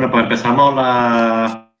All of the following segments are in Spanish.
Bueno, pues empezamos la...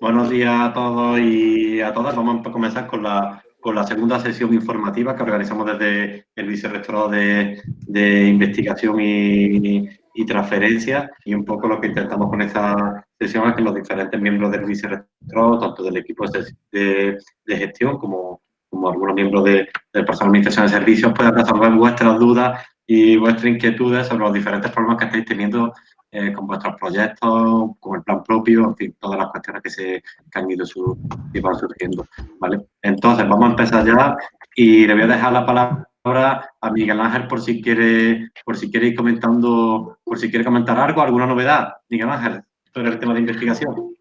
Buenos días a todos y a todas. Vamos a comenzar con la, con la segunda sesión informativa que organizamos desde el Vicerrectorado de, Investigación y, Transferencia. Y un poco lo que intentamos con esta sesión es que los diferentes miembros del Vicerrectorado, tanto del equipo de, gestión como, algunos miembros de, del personal de Administración de Servicios, puedan resolver vuestras dudas y vuestras inquietudes sobre los diferentes problemas que estáis teniendo eh, con vuestros proyectos, con el plan propio, en fin, todas las cuestiones que, se, han ido surgiendo. ¿vale? Entonces, vamos a empezar ya y le voy a dejar la palabra a Miguel Ángel por si quiere, por si quiere ir comentando, por si quiere comentar algo, alguna novedad. Miguel Ángel, sobre el tema de investigación.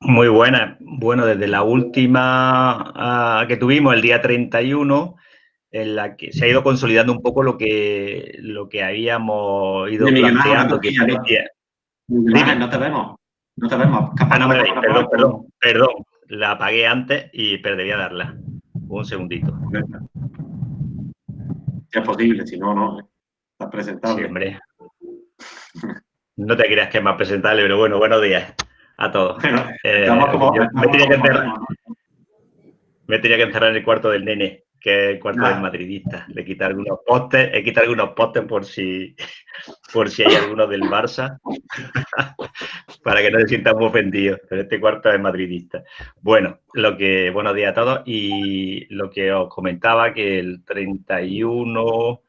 Muy buena. Bueno, desde la última uh, que tuvimos, el día 31, en la que se ha ido consolidando un poco lo que, lo que habíamos ido planteando. que no te vemos. No te vemos. Ah, no me perdón, perdón, perdón. La apagué antes y perdería darla. Un segundito. Es posible, si no, no. Está presentable. Sí, hombre. No te creas que es más presentable, pero bueno, buenos días a todos. eh, como, me, tenía que encerrar, me tenía que encerrar en el cuarto del nene que es el cuarto del madridista. Le quita algunos postes, he quitado algunos postes por si, por si hay alguno del Barça, para que no se sientan muy ofendidos, pero este cuarto es madridista. Bueno, lo que, buenos días a todos, y lo que os comentaba, que el 31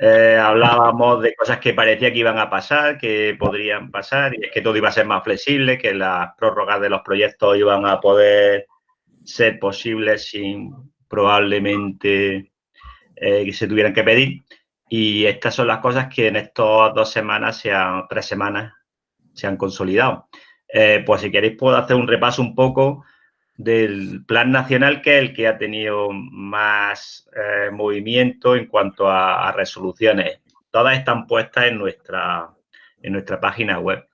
eh, hablábamos de cosas que parecía que iban a pasar, que podrían pasar, y es que todo iba a ser más flexible, que las prórrogas de los proyectos iban a poder ser posibles sin probablemente eh, se tuvieran que pedir. Y estas son las cosas que en estas dos semanas, sean, tres semanas, se han consolidado. Eh, pues si queréis puedo hacer un repaso un poco del plan nacional, que es el que ha tenido más eh, movimiento en cuanto a, a, resoluciones. Todas están puestas en nuestra, en nuestra página web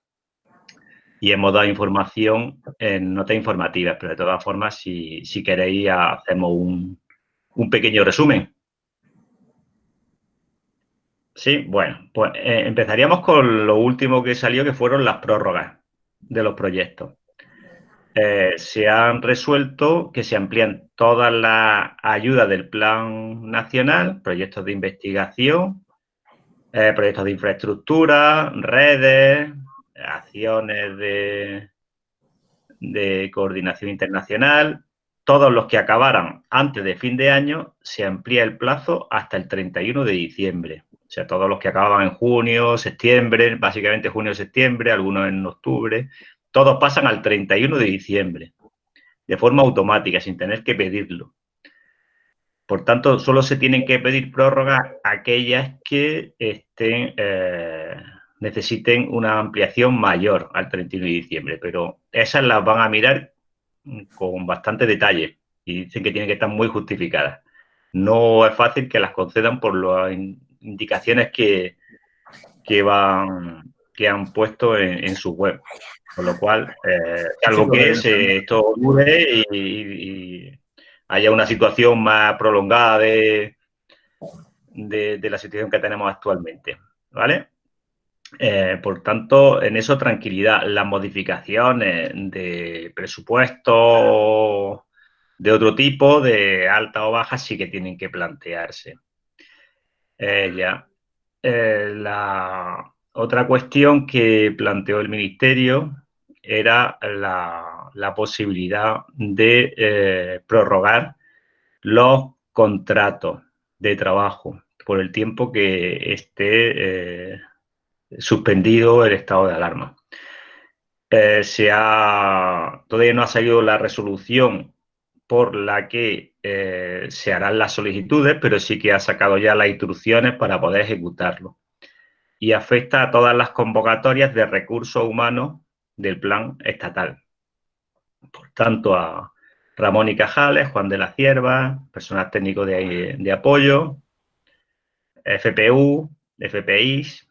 y hemos dado información en notas informativas, pero de todas formas, si, si queréis, hacemos un, un, pequeño resumen. Sí, bueno, pues eh, empezaríamos con lo último que salió, que fueron las prórrogas de los proyectos. Eh, se han resuelto que se amplían todas las ayudas del Plan Nacional, proyectos de investigación, eh, proyectos de infraestructura, redes, acciones de, coordinación internacional, todos los que acabaran antes de fin de año, se amplía el plazo hasta el 31 de diciembre. O sea, todos los que acababan en junio, septiembre, básicamente junio, septiembre, algunos en octubre, todos pasan al 31 de diciembre, de forma automática, sin tener que pedirlo. Por tanto, solo se tienen que pedir prórrogas aquellas que estén eh, necesiten una ampliación mayor al 31 de diciembre, pero esas las van a mirar con bastante detalle y dicen que tienen que estar muy justificadas. No es fácil que las concedan por las indicaciones que, que van que han puesto en, su web. Con lo cual, eh, algo que esto dure y, haya una situación más prolongada de, de la situación que tenemos actualmente. ¿Vale? Eh, por tanto, en eso tranquilidad. Las modificaciones de presupuesto de otro tipo, de alta o baja, sí que tienen que plantearse. Eh, ya. Eh, la otra cuestión que planteó el Ministerio era la, la posibilidad de prorrogar los contratos de trabajo por el tiempo que esté suspendido el estado de alarma. Eh, se ha, todavía no ha salido la resolución por la que eh, se harán las solicitudes, pero sí que ha sacado ya las instrucciones para poder ejecutarlo. Y afecta a todas las convocatorias de recursos humanos del plan estatal. Por tanto, a Ramón y Cajales, Juan de la Cierva, personal técnico de, de apoyo, FPU, FPIs,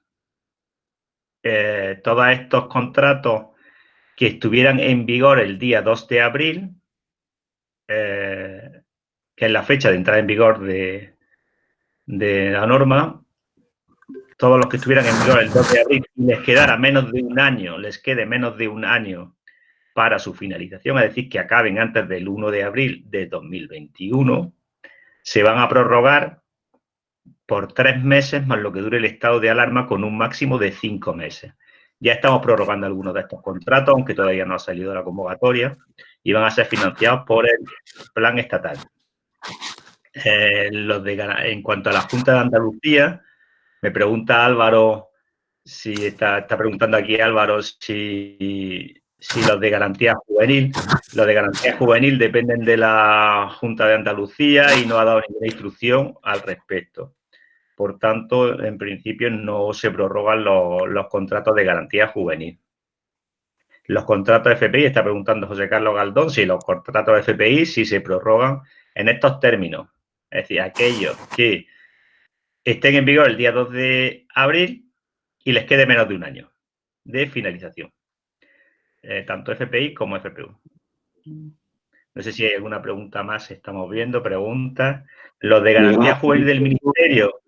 eh, todos estos contratos que estuvieran en vigor el día 2 de abril, eh, que es la fecha de entrada en vigor de, de la norma, todos los que estuvieran en vigor el 2 de abril les quedara menos de un año, les quede menos de un año para su finalización, es decir, que acaben antes del 1 de abril de 2021, se van a prorrogar por tres meses más lo que dure el estado de alarma con un máximo de cinco meses. Ya estamos prorrogando algunos de estos contratos, aunque todavía no ha salido la convocatoria, y van a ser financiados por el plan estatal. Eh, los de, en cuanto a la Junta de Andalucía, me pregunta Álvaro, si está, preguntando aquí Álvaro si, si los de garantía juvenil, los de garantía juvenil dependen de la Junta de Andalucía y no ha dado ninguna instrucción al respecto. Por tanto, en principio no se prorrogan los, contratos de garantía juvenil. Los contratos FPI, está preguntando José Carlos Galdón, si los contratos FPI si se prorrogan en estos términos. Es decir, aquellos que estén en vigor el día 2 de abril y les quede menos de un año de finalización. Eh, tanto FPI como FPU. No sé si hay alguna pregunta más, estamos viendo, preguntas. Los de garantía juvenil del ministerio.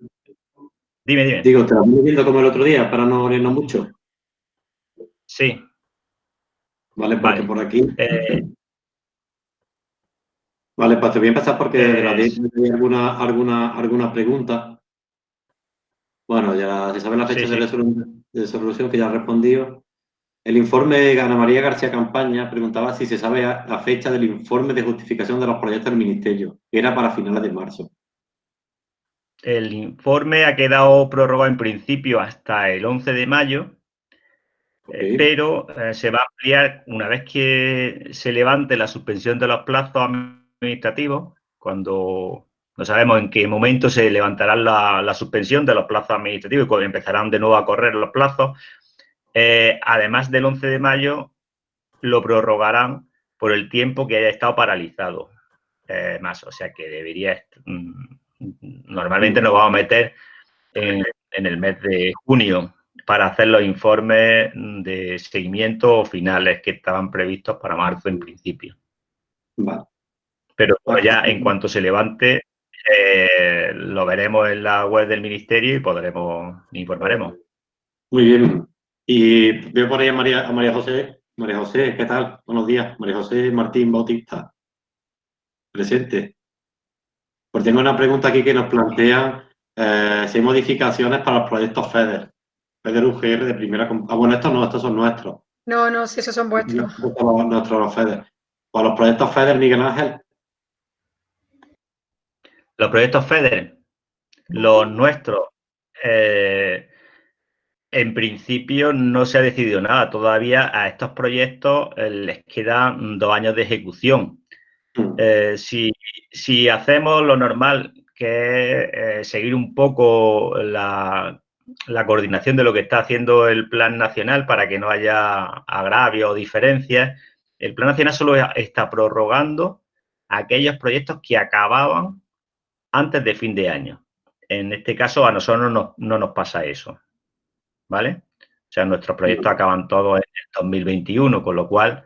Dime, dime. Digo, te viendo como el otro día, para no abrirnos mucho. Sí. Vale, porque por aquí... Eh, vale, pues te voy a empezar porque de la hay alguna, alguna, alguna pregunta. Bueno, ya se sabe la fecha De, resolución, de, resolución, que ya ha respondido. El informe de Ana María García Campaña preguntaba si se sabe la fecha del informe de justificación de los proyectos del Ministerio, que era para finales de marzo. El informe ha quedado prorrogado en principio hasta el 11 de mayo, eh, pero eh, se va a ampliar una vez que se levante la suspensión de los plazos administrativos, cuando no sabemos en qué momento se levantará la, la suspensión de los plazos administrativos y cuando empezarán de nuevo a correr los plazos, eh, además del 11 de mayo, lo prorrogarán por el tiempo que haya estado paralizado. Más, o sea que debería... Mm, normalmente nos vamos a meter en, el mes de junio para hacer los informes de seguimiento finales que estaban previstos para marzo en principio. Pero ya en cuanto se levante, eh, lo veremos en la web del ministerio y podremos, informaremos. Muy bien. Y veo por ahí a María, a María José. María José, ¿qué tal? Buenos días. María José Martín Bautista. Presente. Pues tengo una pregunta aquí que nos plantea eh, si hay modificaciones para los proyectos FEDER. FEDER UGR de primera... Ah, bueno, estos no, estos son nuestros. No, no, sí, esos son vuestros. Nuestros los FEDER. Para los proyectos FEDER, Miguel Ángel. Los proyectos FEDER, los nuestros, eh, en principio no se ha decidido nada. Todavía a estos proyectos eh, les quedan dos años de ejecución. Mm. Eh, si, hacemos lo normal, que es eh, seguir un poco la, coordinación de lo que está haciendo el Plan Nacional para que no haya agravio o diferencias, el Plan Nacional solo está prorrogando aquellos proyectos que acababan antes de fin de año. En este caso, a nosotros no nos pasa eso. ¿vale? O sea, nuestros proyectos acaban todos en el 2021, con lo cual,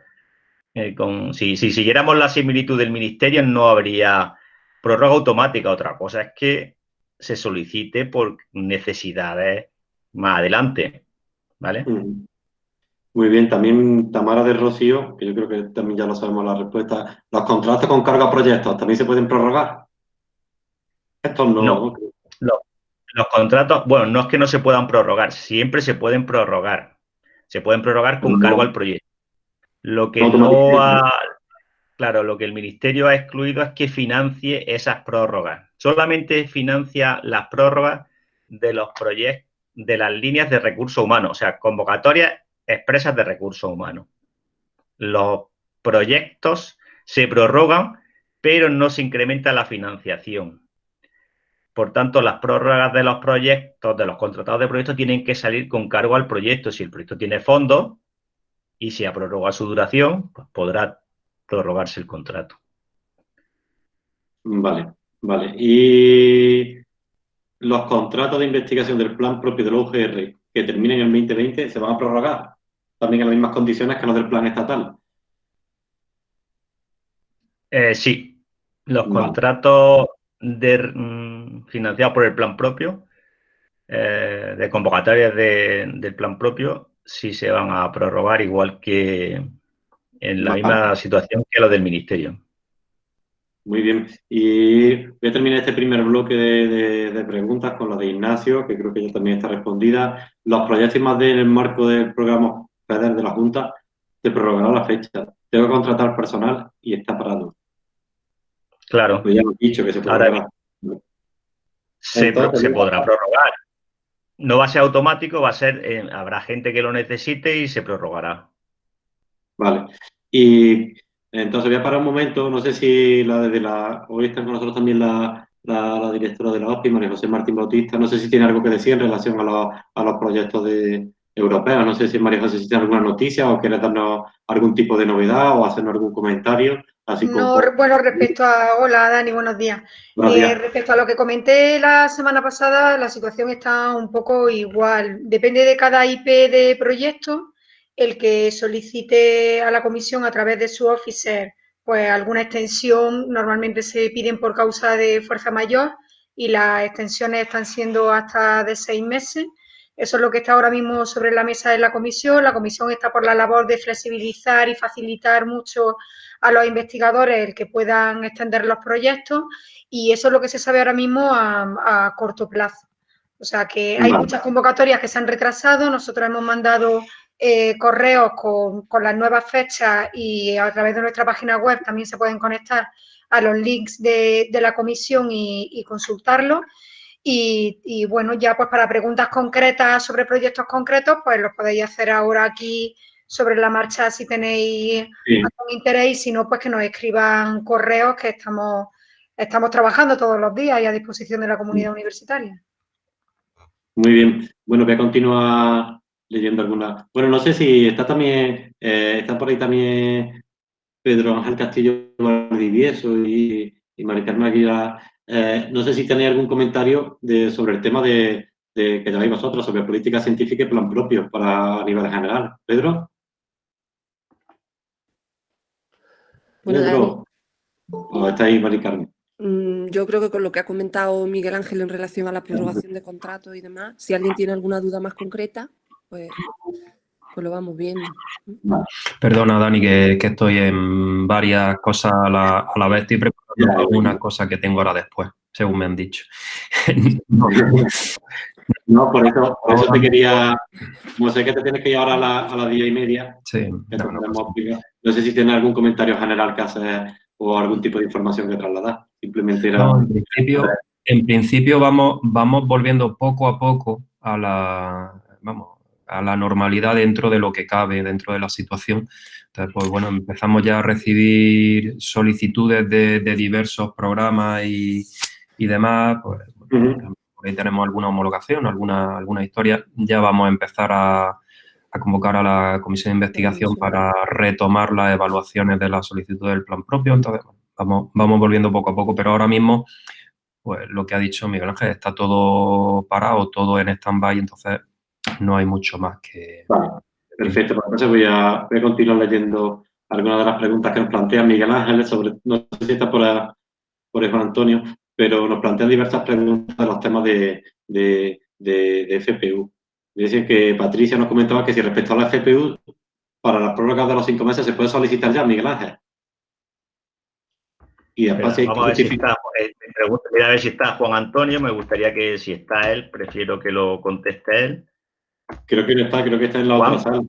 eh, si, siguiéramos la similitud del ministerio, no habría prórroga automática. Otra cosa es que se solicite por necesidades más adelante, ¿vale? Muy bien, también Tamara de Rocío, que yo creo que también ya lo sabemos la respuesta. ¿Los contratos con carga a proyectos también se pueden prorrogar? Estos no. no. Los contratos, bueno, no es que no se puedan prorrogar, siempre se pueden prorrogar. Se pueden prorrogar con cargo al proyecto. Lo que no, ha, claro, lo que el ministerio ha excluido es que financie esas prórrogas. Solamente financia las prórrogas de los proyectos, de las líneas de recursos humanos, o sea, convocatorias expresas de recursos humanos. Los proyectos se prorrogan, pero no se incrementa la financiación. Por tanto, las prórrogas de los proyectos, de los contratados de proyectos, tienen que salir con cargo al proyecto. Si el proyecto tiene fondos y si ha prorrogado su duración, pues podrá prorrogarse el contrato. Vale, vale. Y los contratos de investigación del plan propio de la UGR que terminen en el 2020 se van a prorrogar también en las mismas condiciones que los del plan estatal. Eh, sí, los contratos de, mm, financiado por el plan propio, eh, de convocatorias del plan propio sí se van a prorrogar igual que en la misma situación que lo del ministerio. Muy bien. Y voy a terminar este primer bloque de, preguntas con la de Ignacio, que creo que ya también está respondida. Los proyectos más en el marco del programa FEDER de la Junta se prorrogará la fecha. Tengo que contratar personal y está parado. Claro. Pues ya hemos dicho que se prorrogará. Se, se podrá prorrogar. No va a ser automático, va a ser, eh, habrá gente que lo necesite y se prorrogará. Vale. Y entonces voy a parar un momento, no sé si la desde la, hoy está con nosotros también la, directora de la OPI, María José Martín Bautista, no sé si tiene algo que decir en relación a, los proyectos de, europeos, no sé si María José si tiene alguna noticia o quiere darnos algún tipo de novedad o hacernos algún comentario. Así no, bueno, respecto a, hola Dani, buenos días. Eh, respecto a lo que comenté la semana pasada, la situación está un poco igual. Depende de cada IP de proyecto, el que solicite a la comisión a través de su officer pues alguna extensión, normalmente se piden por causa de fuerza mayor y las extensiones están siendo hasta de seis meses. Eso es lo que está ahora mismo sobre la mesa de la comisión. La comisión está por la labor de flexibilizar y facilitar mucho a los investigadores el que puedan extender los proyectos y eso es lo que se sabe ahora mismo a, corto plazo. O sea que hay muchas convocatorias que se han retrasado. Nosotros hemos mandado eh, correos con, las nuevas fechas y a través de nuestra página web también se pueden conectar a los links de, la comisión y, y consultarlos. Y, bueno, ya pues para preguntas concretas sobre proyectos concretos, pues los podéis hacer ahora aquí sobre la marcha si tenéis algún interés y si no, pues que nos escriban correos que estamos, estamos trabajando todos los días y a disposición de la comunidad universitaria. Muy bien. Bueno, voy a continuar leyendo alguna. Bueno, no sé si está también, eh, está por ahí también Pedro Ángel Castillo Valdivieso y, y Mari eh, no sé si tenéis algún comentario sobre el tema de, que lleváis vosotros, sobre política científica y plan propio para a nivel general. Pedro. Bueno, Pedro. ¿O está ahí, Mari mm, Yo creo que con lo que ha comentado Miguel Ángel en relación a la prorrogación de contratos y demás, si alguien tiene alguna duda más concreta, pues, pues lo vamos viendo. Perdona, Dani, que, estoy en varias cosas a la, vez. Estoy preparando algunas cosas que tengo ahora después, según me han dicho. no, por eso, por eso te quería... Como sé que te tienes que ir ahora a, la, a las diez y media. Sí. No, sé si tienes algún comentario general que hacer o algún tipo de información que trasladar. Simplemente era... en principio, en principio vamos, vamos volviendo poco a poco a la... Vamos, a la normalidad dentro de lo que cabe, dentro de la situación. Entonces, pues bueno, empezamos ya a recibir solicitudes de, diversos programas y, demás, pues por ahí tenemos alguna homologación, alguna, alguna historia. Ya vamos a empezar a, convocar a la comisión de investigación para retomar las evaluaciones de la solicitud del plan propio. Entonces, vamos, vamos volviendo poco a poco, pero ahora mismo, pues lo que ha dicho Miguel Ángel, está todo parado, todo en stand-by, entonces no hay mucho más que... Vale, perfecto. Pues entonces voy a, voy a continuar leyendo algunas de las preguntas que nos plantea Miguel Ángel sobre, no sé si está por, por Juan Antonio, pero nos plantean diversas preguntas de los temas de, de, de, FPU. Dicen que Patricia nos comentaba que si respecto a la FPU, para las prórrogas de los cinco meses se puede solicitar ya, Miguel Ángel. Y después vamos a ver si está, eh, a ver si está Juan Antonio, me gustaría que si está él, prefiero que lo conteste él. Creo que no está, creo que está en la otra sala.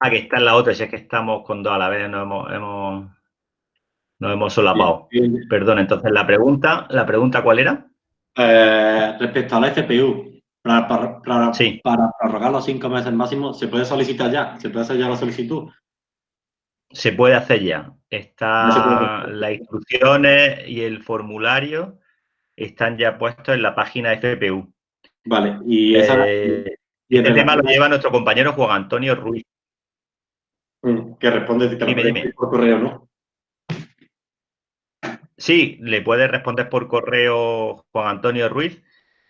Ah, que está en la otra, si es que estamos con dos a la vez, nos hemos, hemos, solapado. Perdón, entonces la pregunta, ¿la pregunta cuál era? Eh, respecto a la FPU, para, para, para, prorrogar los cinco meses máximo, ¿se puede solicitar ya? ¿Se puede hacer ya la solicitud? Se puede hacer ya. Está las instrucciones y el formulario están ya puestos en la página FPU. Vale, y esa, eh, y el tema lo lleva nuestro compañero Juan Antonio Ruiz. Mm, que responde por correo, ¿no? Sí, le puede responder por correo Juan Antonio Ruiz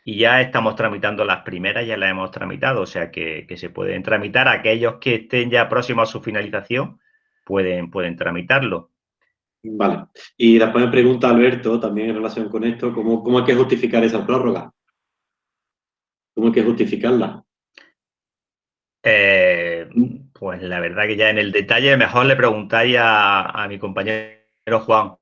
y ya estamos tramitando las primeras, ya las hemos tramitado, o sea que, se pueden tramitar. Aquellos que estén ya próximos a su finalización pueden, pueden tramitarlo. Vale. Y después me pregunta Alberto, también en relación con esto, ¿cómo, cómo hay que justificar esa prórroga? ¿Cómo hay que justificarla? Eh, pues la verdad que ya en el detalle mejor le preguntáis a, mi compañero Juan,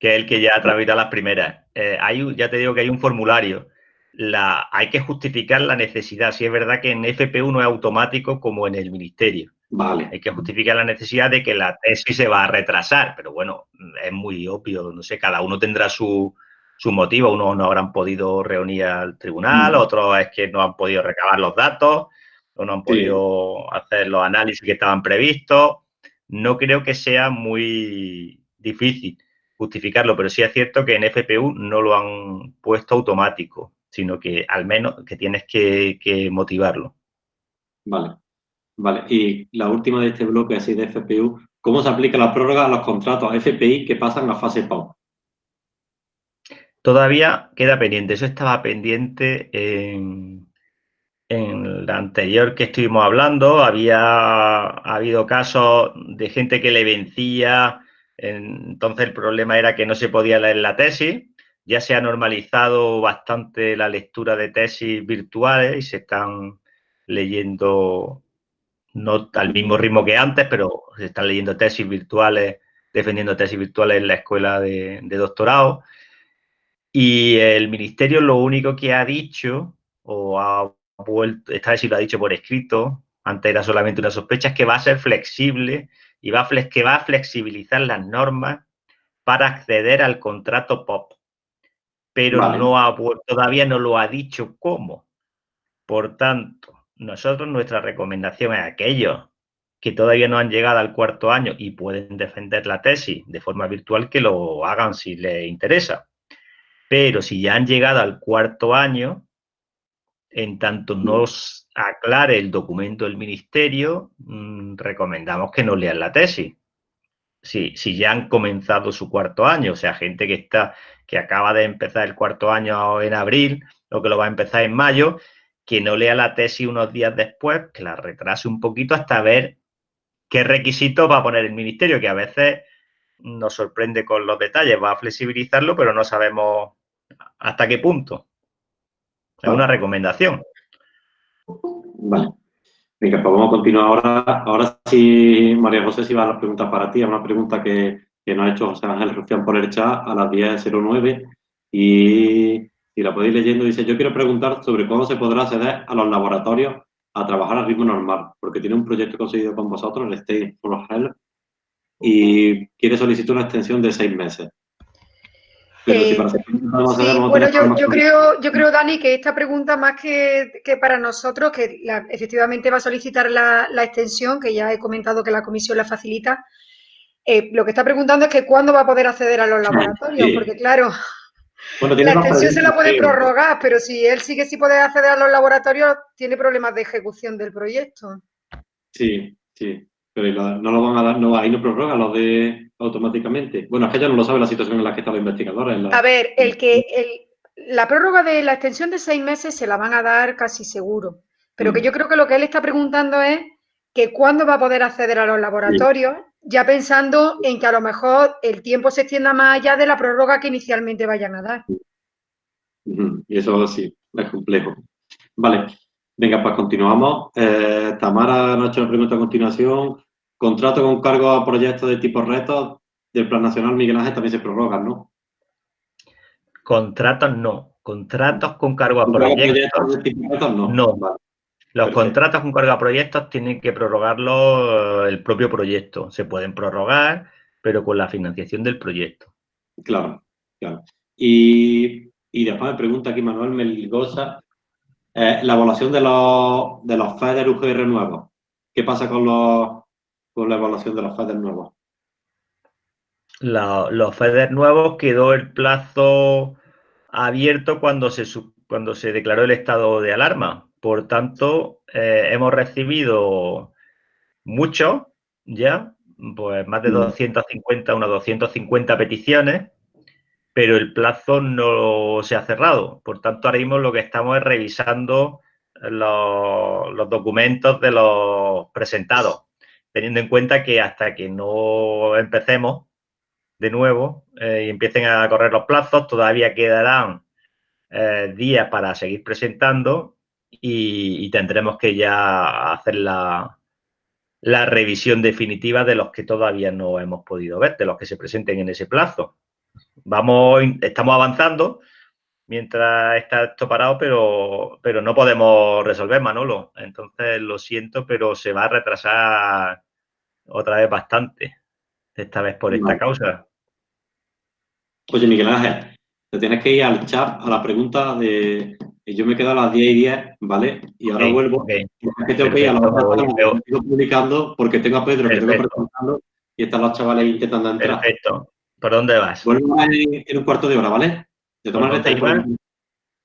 que es el que ya traído las primeras. Eh, hay, ya te digo que hay un formulario. La, hay que justificar la necesidad. Si es verdad que en FP1 es automático como en el ministerio. Vale. Hay que justificar la necesidad de que la tesis se va a retrasar, pero bueno, es muy obvio, no sé, cada uno tendrá su, su motivo. Unos no habrán podido reunir al tribunal, mm. otros es que no han podido recabar los datos o no han podido hacer los análisis que estaban previstos. No creo que sea muy difícil justificarlo, pero sí es cierto que en FPU no lo han puesto automático, sino que al menos que tienes que, motivarlo. Vale, vale. Y la última de este bloque así de FPU, ¿cómo se aplica la prórroga a los contratos FPI que pasan a fase PAU? Todavía queda pendiente, eso estaba pendiente en, en la anterior que estuvimos hablando había habido casos de gente que le vencía, entonces el problema era que no se podía leer la tesis. Ya se ha normalizado bastante la lectura de tesis virtuales y se están leyendo, no al mismo ritmo que antes, pero se están leyendo tesis virtuales, defendiendo tesis virtuales en la escuela de, doctorado. Y el ministerio lo único que ha dicho o ha esta vez sí lo ha dicho por escrito, antes era solamente una sospecha, es que va a ser flexible y va a, que va a flexibilizar las normas para acceder al contrato POP. Pero no ha, todavía no lo ha dicho cómo. Por tanto, nosotros nuestra recomendación es a aquellos que todavía no han llegado al cuarto año y pueden defender la tesis de forma virtual, que lo hagan si les interesa. Pero si ya han llegado al cuarto año, en tanto nos aclare el documento del ministerio, mm, recomendamos que no lean la tesis. Si, si ya han comenzado su cuarto año, o sea, gente que está, que acaba de empezar el cuarto año en abril o que lo va a empezar en mayo, que no lea la tesis unos días después, que la retrase un poquito hasta ver qué requisitos va a poner el ministerio, que a veces nos sorprende con los detalles, va a flexibilizarlo, pero no sabemos hasta qué punto. Es una recomendación. Vale. Venga, pues vamos a continuar ahora. Ahora sí, María José, si va a las preguntas para ti. Es una pregunta que, nos ha hecho José Ángel Rufián por el chat a las 10.09 y, y la podéis leyendo. Dice, yo quiero preguntar sobre cómo se podrá acceder a los laboratorios a trabajar a ritmo normal, porque tiene un proyecto conseguido con vosotros, el State for Health, y quiere solicitar una extensión de seis meses. Eh, bueno, yo, creo, yo creo, Dani, que esta pregunta más que, para nosotros, que efectivamente va a solicitar la, extensión, que ya he comentado que la comisión la facilita, eh, lo que está preguntando es que cuándo va a poder acceder a los laboratorios, porque claro, la extensión se la puede prorrogar, pero si él sí que sí puede acceder a los laboratorios, tiene problemas de ejecución del proyecto. Sí, sí. Pero no lo van a dar, no, ahí no prorroga lo de automáticamente. Bueno, es que ya no lo sabe la situación en la que está la investigadora. A ver, el que la prórroga de la extensión de seis meses se la van a dar casi seguro. Pero que mm. yo creo que lo que él está preguntando es que cuándo va a poder acceder a los laboratorios, ya pensando en que a lo mejor el tiempo se extienda más allá de la prórroga que inicialmente vayan a dar. Y eso sí, es complejo. Vale, venga, pues continuamos. Eh, Tamara nos ha hecho una pregunta a continuación. Contrato con cargo a proyectos de tipo retos del Plan Nacional Miguel Ángel también se prorrogan, ¿no? Contratos no. Contratos con cargo a proyectos. no. no. Los contratos con cargo a proyectos tienen que prorrogarlo el propio proyecto. Se pueden prorrogar, pero con la financiación del proyecto. Claro, claro. Y, después me pregunta aquí Manuel Melgoza, eh, la evaluación de los, de los FEDER UGR nuevos. ¿Qué pasa con los, con la evaluación de los FEDER nuevos? los FEDER nuevos quedó el plazo abierto cuando se, cuando se declaró el estado de alarma. Por tanto, eh, hemos recibido muchos ya, pues más de 250, mm. unas 250 peticiones, pero el plazo no se ha cerrado. Por tanto, ahora mismo lo que estamos es revisando los, los documentos de los presentados teniendo en cuenta que hasta que no empecemos de nuevo eh, y empiecen a correr los plazos, todavía quedarán eh, días para seguir presentando y, tendremos que ya hacer la, la revisión definitiva de los que todavía no hemos podido ver, de los que se presenten en ese plazo. Vamos, estamos avanzando mientras está esto parado, pero, pero no podemos resolver, Manolo. Entonces, lo siento, pero se va a retrasar otra vez bastante, esta vez por esta causa. Oye, Miguel Ángel, te tienes que ir al chat a la pregunta de... Yo me quedo a las 10 y 10, ¿vale? Y ahora vuelvo. Es que tengo que ir a la hora estoy publicando porque tengo a Pedro que tengo presentando y están los chavales intentando entrar. Perfecto. ¿Por dónde vas? Vuelvo en, en un cuarto de hora, ¿vale? De tomar por,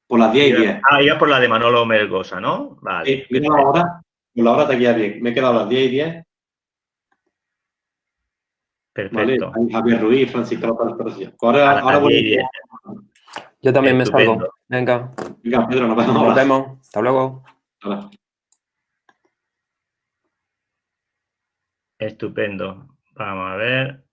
por, las 10 y 10. Ah, ya por la de Manolo Melgosa, ¿no? Vale. Sí, mira la hora. Por la hora te guía bien. Me he quedado a las 10 y 10 Perfecto. Javier Ruiz, Francisco López Ahora, ahora voy Yo también me salgo. Venga. Venga, Pedro, nos vemos. Nos vemos. Hasta luego. Estupendo. Vamos a ver.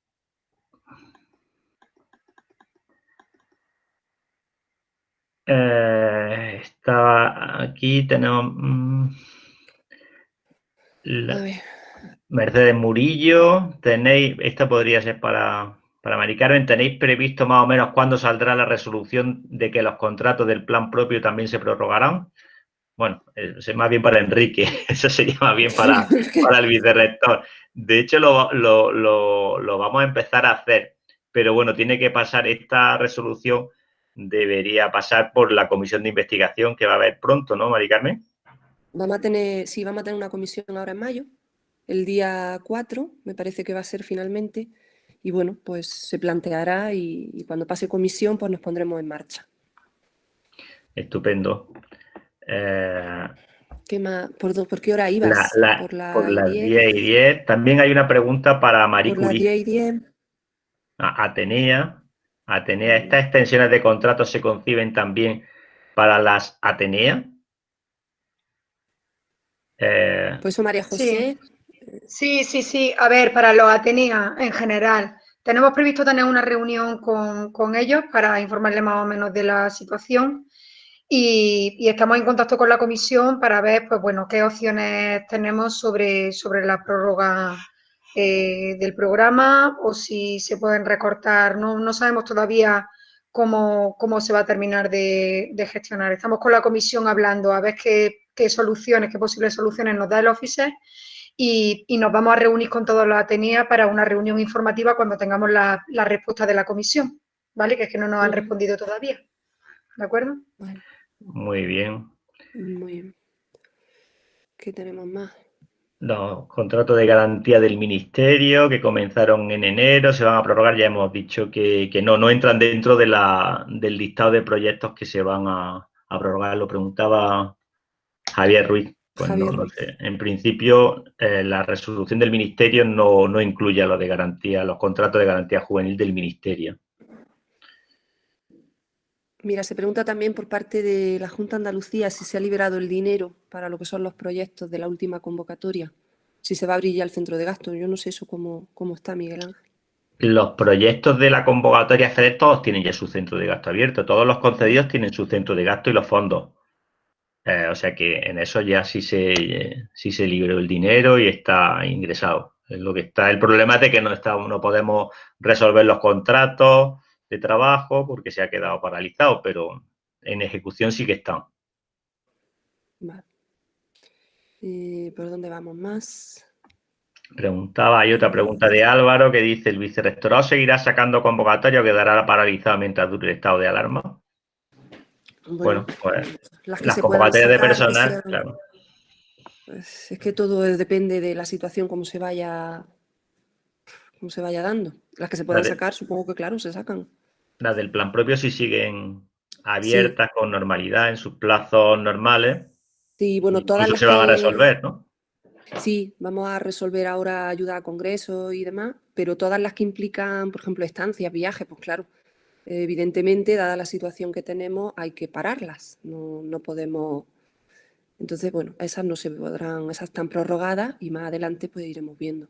Eh, estaba aquí, tenemos... Mm, Mercedes Murillo, tenéis, esta podría ser para, para Mari Carmen, ¿tenéis previsto más o menos cuándo saldrá la resolución de que los contratos del plan propio también se prorrogarán? Bueno, es más bien para Enrique, eso sería más bien para, para el vicerrector. De hecho, lo, lo, vamos a empezar a hacer, pero bueno, tiene que pasar esta resolución, debería pasar por la comisión de investigación que va a haber pronto, ¿no, Mari Carmen? Vamos a tener, sí, vamos a tener una comisión ahora en mayo, el día 4, me parece que va a ser finalmente, y bueno, pues se planteará y, cuando pase comisión, pues nos pondremos en marcha. Estupendo. Eh, ¿Qué más? ¿Por, qué hora ibas? por, las 10 y 10. También hay una pregunta para María Por las 10 y 10. Atenea. Atenea, ¿estas extensiones de contratos se conciben también para las Atenea? Eh, pues eso, María José. Sí, sí, sí. A ver, para los Atenea en general, tenemos previsto tener una reunión con, ellos para informarles más o menos de la situación y, estamos en contacto con la comisión para ver, pues bueno, qué opciones tenemos sobre, sobre la prórroga eh, del programa o si se pueden recortar. No, no sabemos todavía cómo, se va a terminar de, gestionar. Estamos con la comisión hablando a ver qué, qué soluciones, qué posibles soluciones nos da el Office y, nos vamos a reunir con todos los Atenea para una reunión informativa cuando tengamos la, respuesta de la comisión, ¿vale? Que es que no nos han respondido todavía, ¿de acuerdo? Muy bien. Muy bien. ¿Qué tenemos más? Los contratos de garantía del Ministerio que comenzaron en enero, se van a prorrogar, ya hemos dicho que, no, no entran dentro de la, del listado de proyectos que se van a, a prorrogar, lo preguntaba Javier Ruiz. Pues no, sé. En principio, eh, la resolución del Ministerio no, no incluye a lo de garantía, los contratos de garantía juvenil del Ministerio. Mira, se pregunta también por parte de la Junta Andalucía si se ha liberado el dinero para lo que son los proyectos de la última convocatoria, si se va a abrir ya el centro de gasto. Yo no sé eso cómo, cómo está, Miguel Ángel. Los proyectos de la convocatoria FEDER todos tienen ya su centro de gasto abierto, todos los concedidos tienen su centro de gasto y los fondos. Eh, o sea que en eso ya sí se, sí se liberó el dinero y está ingresado. lo que está, el problema es de que no, está, no podemos resolver los contratos de trabajo porque se ha quedado paralizado, pero en ejecución sí que están. Vale. ¿Por dónde vamos más? Preguntaba, hay otra pregunta de Álvaro que dice, ¿el vicerrectorado seguirá sacando convocatoria o quedará paralizado mientras dure el estado de alarma? Bueno, pues las, convocatorias de personal, claro. Pues es que todo depende de la situación, cómo se vaya, cómo se vaya dando. Las que se puedan sacar, supongo que claro, se sacan. Las del plan propio sí siguen abiertas con normalidad en sus plazos normales. Sí, bueno, todas las se van a resolver, ¿no? Sí, vamos a resolver ahora ayuda a congresos y demás, pero todas las que implican, por ejemplo, estancias, viajes, pues claro, evidentemente, dada la situación que tenemos, hay que pararlas. No, podemos... Entonces, bueno, esas no se podrán, esas están prorrogadas y más adelante pues iremos viendo.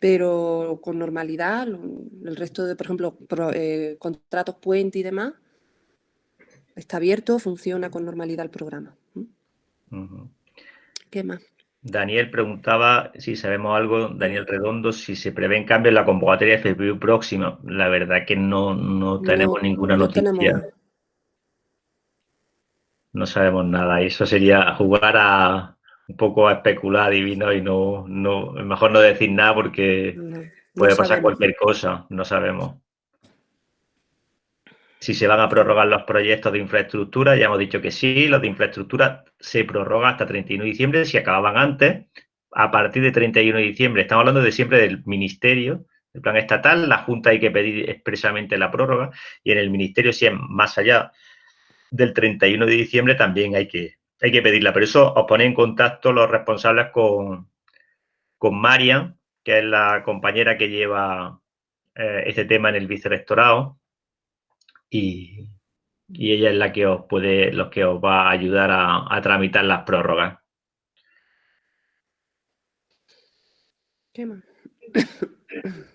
Pero con normalidad, el resto de, por ejemplo, eh, contratos puente y demás, está abierto, funciona con normalidad el programa. ¿Qué más? Daniel preguntaba si sabemos algo, Daniel Redondo, si se prevén cambios en la convocatoria de FPU próxima. La verdad que no, no tenemos ninguna noticia. No sabemos nada. Eso sería jugar a un poco a especular divino y no, no mejor no decir nada porque puede pasar cualquier cosa. No sabemos si se van a prorrogar los proyectos de infraestructura, ya hemos dicho que sí, los de infraestructura se prorrogan hasta 31 de diciembre, si acababan antes, a partir de 31 de diciembre, estamos hablando de siempre del ministerio, el plan estatal, la Junta hay que pedir expresamente la prórroga y en el ministerio, si es más allá del 31 de diciembre, también hay que, hay que pedirla. Pero eso os pone en contacto los responsables con, con Marian, que es la compañera que lleva eh, este tema en el vicerrectorado y, ella es la que os puede, los que os va a ayudar a, tramitar las prórrogas. ¿Qué más?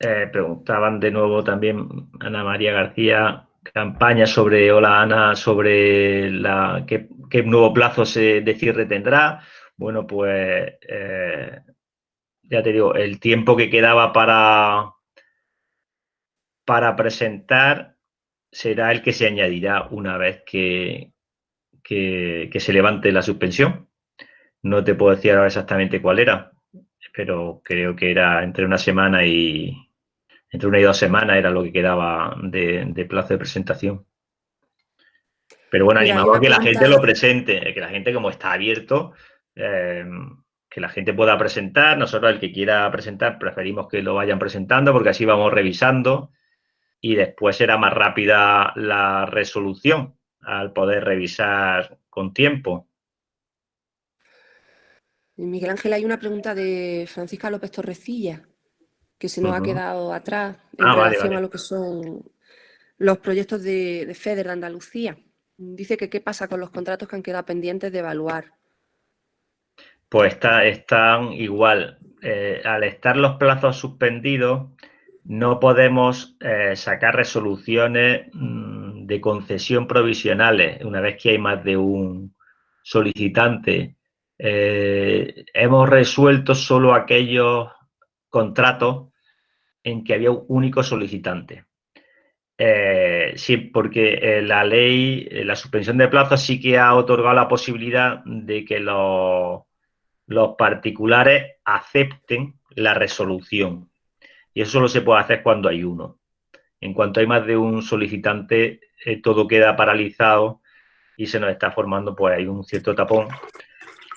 Eh, preguntaban de nuevo también Ana María García, campaña sobre, hola Ana, sobre la qué, nuevo plazo se, de cierre tendrá. Bueno, pues eh, ya te digo, el tiempo que quedaba para, para presentar será el que se añadirá una vez que, que, se levante la suspensión. No te puedo decir ahora exactamente cuál era, pero creo que era entre una semana y entre una y dos semanas era lo que quedaba de, plazo de presentación. Pero bueno, animamos a que la gente lo presente, que la gente como está abierto, eh, que la gente pueda presentar. Nosotros el que quiera presentar preferimos que lo vayan presentando porque así vamos revisando y después era más rápida la resolución al poder revisar con tiempo. Miguel Ángel, hay una pregunta de Francisca López Torrecilla que se nos ha quedado atrás en ah, relación a lo que son los proyectos de, FEDER de Andalucía. Dice que qué pasa con los contratos que han quedado pendientes de evaluar. Pues está, están igual. Eh, al estar los plazos suspendidos, no podemos eh, sacar resoluciones mm, de concesión provisionales una vez que hay más de un solicitante. Eh, hemos resuelto solo aquellos contratos en que había un único solicitante. Eh, sí, porque la ley, la suspensión de plazos sí que ha otorgado la posibilidad de que los particulares acepten la resolución. Y eso solo se puede hacer cuando hay uno. En cuanto hay más de un solicitante, eh, todo queda paralizado y se nos está formando, pues hay un cierto tapón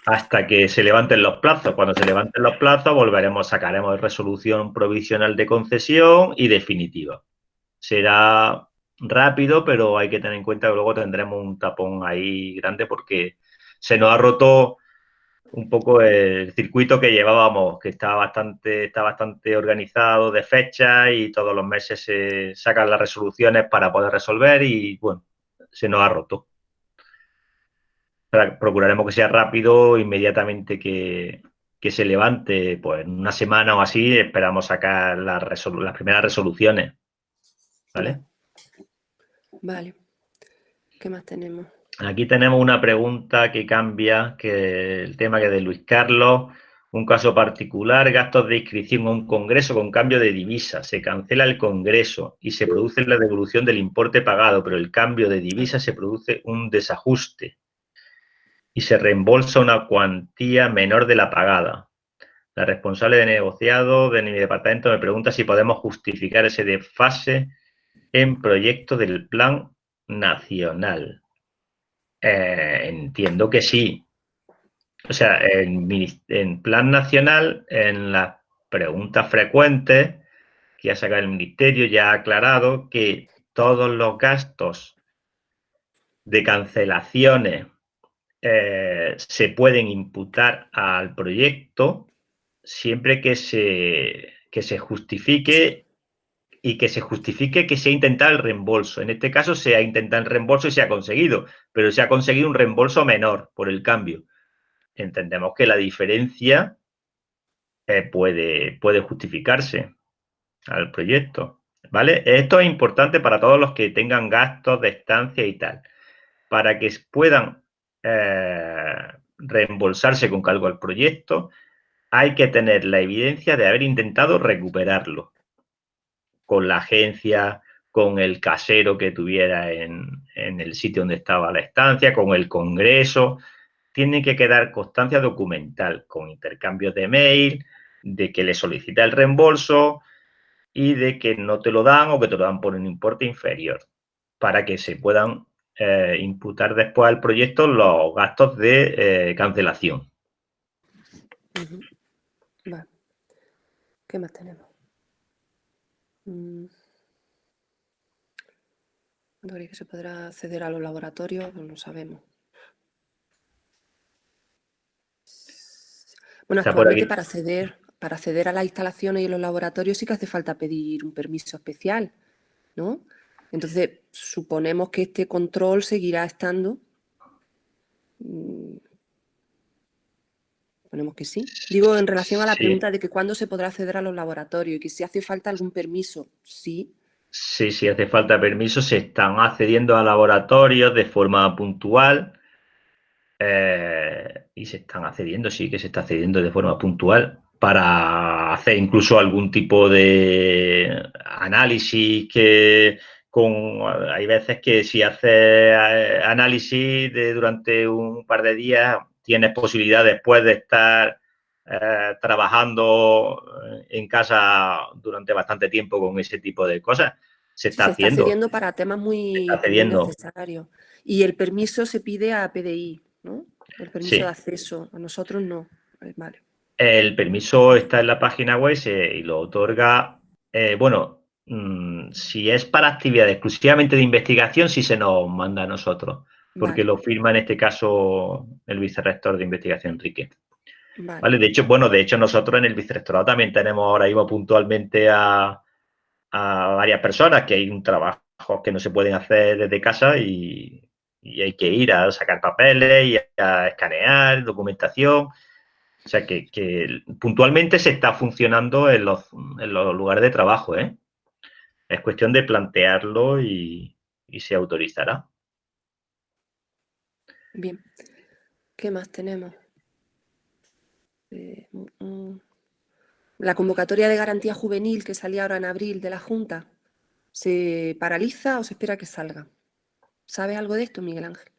hasta que se levanten los plazos. Cuando se levanten los plazos, volveremos, sacaremos resolución provisional de concesión y definitiva. Será rápido, pero hay que tener en cuenta que luego tendremos un tapón ahí grande porque se nos ha roto un poco el circuito que llevábamos, que está bastante, está bastante organizado de fecha y todos los meses se sacan las resoluciones para poder resolver y bueno, se nos ha roto. Procuraremos que sea rápido, inmediatamente que, se levante, pues en una semana o así, esperamos sacar las, las primeras resoluciones. ¿Vale? Vale. ¿Qué más tenemos? Aquí tenemos una pregunta que cambia, que el tema que de Luis Carlos, un caso particular, gastos de inscripción a un congreso con cambio de divisa. Se cancela el congreso y se produce la devolución del importe pagado, pero el cambio de divisa se produce un desajuste y se reembolsa una cuantía menor de la pagada. La responsable de negociado de mi departamento me pregunta si podemos justificar ese desfase en proyecto del plan nacional. Eh, entiendo que sí. O sea, en, plan nacional, en las preguntas frecuentes que ha sacado el Ministerio, ya ha aclarado que todos los gastos de cancelaciones eh, se pueden imputar al proyecto siempre que se, que se justifique y que se justifique que se ha intentado el reembolso. En este caso se ha intentado el reembolso y se ha conseguido, pero se ha conseguido un reembolso menor por el cambio. Entendemos que la diferencia eh, puede, puede justificarse al proyecto. ¿Vale? Esto es importante para todos los que tengan gastos de estancia y tal. Para que puedan eh, reembolsarse con cargo al proyecto, hay que tener la evidencia de haber intentado recuperarlo con la agencia, con el casero que tuviera en, el sitio donde estaba la estancia, con el congreso. Tiene que quedar constancia documental con intercambios de mail, de que le solicita el reembolso y de que no te lo dan o que te lo dan por un importe inferior para que se puedan eh, imputar después al proyecto los gastos de eh, cancelación. ¿Qué más tenemos? Mm. que se podrá acceder a los laboratorios? Pues no sabemos. Bueno, actualmente para acceder, para acceder a las instalaciones y los laboratorios sí que hace falta pedir un permiso especial, ¿no? Entonces, suponemos que este control seguirá estando. Ponemos que sí. Digo, en relación a la pregunta de que cuándo se podrá acceder a los laboratorios y que si hace falta algún permiso, sí. Sí, sí hace falta permiso. Se están accediendo a laboratorios de forma puntual eh, y se están accediendo, sí que se está accediendo de forma puntual para hacer incluso algún tipo de análisis que hay veces que si haces eh, análisis de, durante un par de días, tienes posibilidad después de estar eh, trabajando eh, en casa durante bastante tiempo con ese tipo de cosas. Se está se haciendo. Está para temas muy, necesarios. Y el permiso se pide a PDI, ¿no? El permiso de acceso. A nosotros no. Vale. El permiso está en la página web y lo otorga, bueno, Mm, si es para actividad exclusivamente de investigación, sí se nos manda a nosotros, porque lo firma en este caso el vicerrector de investigación, Enrique. Vale. De hecho, bueno, de hecho nosotros en el vicerrectorado también tenemos ahora mismo puntualmente a, varias personas que hay un trabajo que no se pueden hacer desde casa y, hay que ir a sacar papeles y a escanear documentación. O sea que, puntualmente se está funcionando en los, en los lugares de trabajo, ¿eh? Es cuestión de plantearlo y, se autorizará. Bien. ¿Qué más tenemos? Eh, mm, mm. la convocatoria de garantía juvenil que salía ahora en abril de la Junta, ¿se paraliza o se espera que salga? ¿Sabes algo de esto, Miguel Ángel?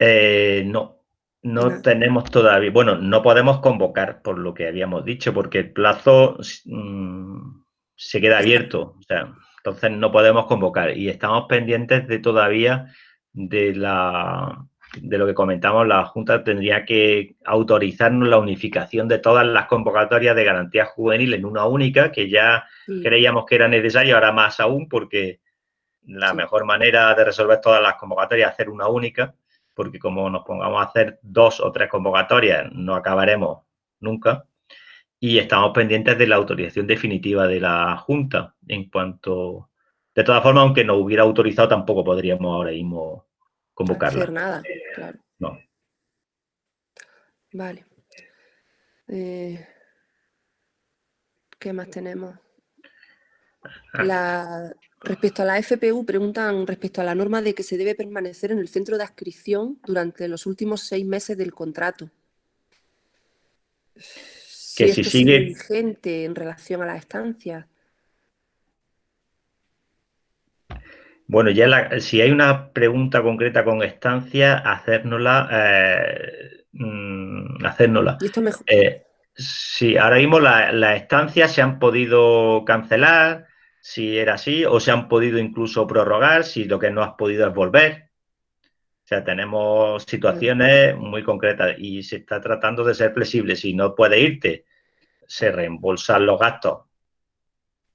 Eh, no, no tenemos todavía, bueno, no podemos convocar por lo que habíamos dicho, porque el plazo mm, se queda abierto. O sea, entonces no podemos convocar y estamos pendientes de todavía de la de lo que comentamos, la Junta tendría que autorizarnos la unificación de todas las convocatorias de garantía juvenil en una única, que ya creíamos que era necesario, ahora más aún, porque la mejor manera de resolver todas las convocatorias es hacer una única, porque como nos pongamos a hacer dos o tres convocatorias, no acabaremos nunca. Y estamos pendientes de la autorización definitiva de la Junta. En cuanto... De todas formas, aunque no hubiera autorizado, tampoco podríamos ahora mismo convocarla. No hacer nada, claro. No. Vale. Eh, ¿Qué más tenemos? Ah. respecto a la FPU, preguntan respecto a la norma de que se debe permanecer en el centro de adscripción durante los últimos seis meses del contrato que si, sigue vigente en relación a la estancia. Bueno, ya si hay una pregunta concreta con estancia, hacérnosla. Eh, mm, hacérnosla. ¿Y esto mejor? Eh, sí, ahora mismo las estancias se han podido cancelar, si era así, o se han podido incluso prorrogar, si lo que no has podido es volver. O sea, tenemos situaciones muy concretas y se está tratando de ser flexible. Si no puede irte, se reembolsan los gastos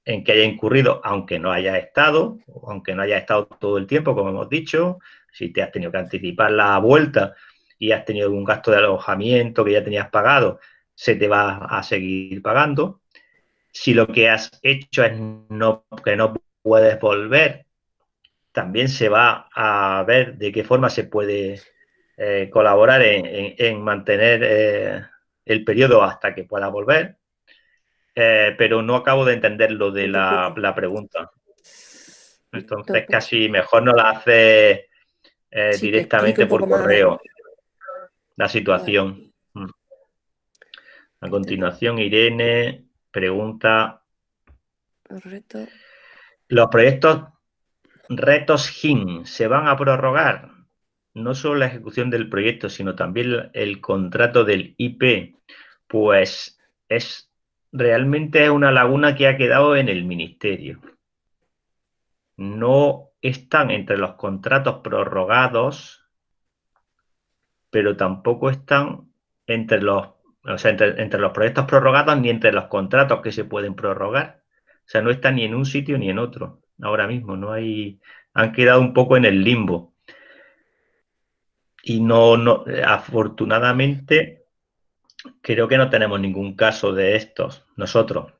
en que haya incurrido, aunque no haya estado, aunque no haya estado todo el tiempo, como hemos dicho, si te has tenido que anticipar la vuelta y has tenido un gasto de alojamiento que ya tenías pagado, se te va a seguir pagando. Si lo que has hecho es no, que no puedes volver, también se va a ver de qué forma se puede eh, colaborar en, mantener eh, el periodo hasta que pueda volver. Eh, pero no acabo de entender lo de la, pregunta. Entonces casi mejor no la hace eh, directamente por correo la situación. Mm. A continuación, Irene pregunta... Los proyectos retos GIN se van a prorrogar. No solo la ejecución del proyecto, sino también el contrato del IP. Pues es realmente una laguna que ha quedado en el ministerio. No están entre los contratos prorrogados, pero tampoco están entre los, entre, los proyectos prorrogados ni entre los contratos que se pueden prorrogar. O sea, no está ni en un sitio ni en otro. Ahora mismo no hay, han quedado un poco en el limbo. Y no, no, afortunadamente, creo que no tenemos ningún caso de estos nosotros.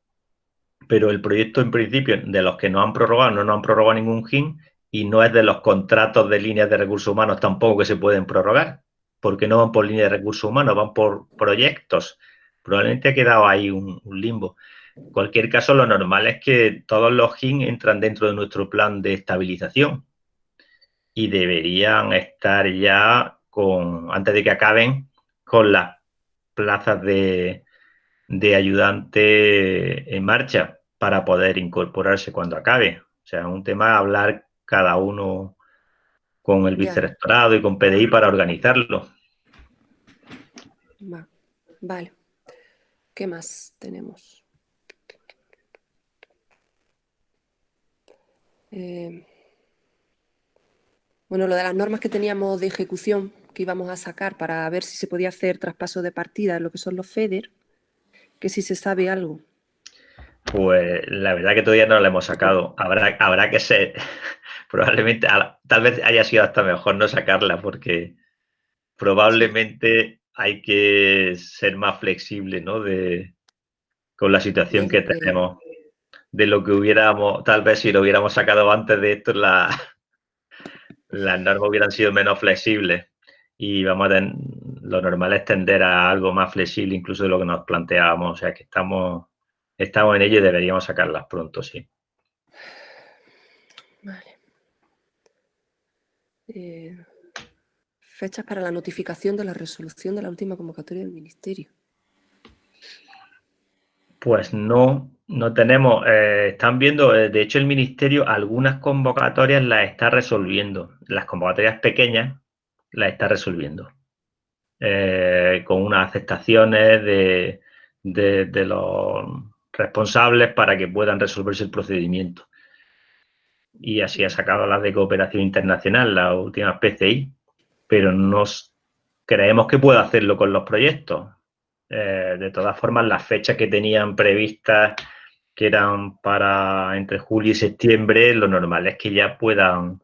Pero el proyecto, en principio, de los que no han prorrogado, no nos han prorrogado ningún GIN y no es de los contratos de líneas de recursos humanos tampoco que se pueden prorrogar, porque no van por línea de recursos humanos, van por proyectos. Probablemente ha quedado ahí un, limbo. En cualquier caso, lo normal es que todos los GIN entran dentro de nuestro plan de estabilización y deberían estar ya con, antes de que acaben, con las plazas de, de ayudante en marcha para poder incorporarse cuando acabe. O sea, un tema hablar cada uno con el vicerrectorado y con PDI para organizarlo. Vale. ¿Qué más tenemos? Eh, bueno, lo de las normas que teníamos de ejecución que íbamos a sacar para ver si se podía hacer traspaso de partida en lo que son los FEDER, que si se sabe algo. Pues la verdad que todavía no lo hemos sacado. Habrá, habrá que ser, probablemente, tal vez haya sido hasta mejor no sacarla porque probablemente hay que ser más flexible, ¿no? De, con la situación que tenemos. De lo que hubiéramos, tal vez si lo hubiéramos sacado antes de esto, la, las normas hubieran sido menos flexibles. Y vamos a lo normal es tender a algo más flexible incluso de lo que nos planteábamos. O sea que estamos, estamos en ello y deberíamos sacarlas pronto, sí. Vale. Eh, fechas para la notificación de la resolución de la última convocatoria del Ministerio. Pues no, no tenemos. Eh, están viendo, eh, de hecho, el Ministerio algunas convocatorias las está resolviendo. Las convocatorias pequeñas las está resolviendo. Eh, con unas aceptaciones de, de, los responsables para que puedan resolverse el procedimiento. Y así ha sacado las de cooperación internacional, las últimas PCI, pero nos creemos que puede hacerlo con los proyectos. Eh, de todas formas, las fechas que tenían previstas, que eran para entre julio y septiembre, lo normal es que ya puedan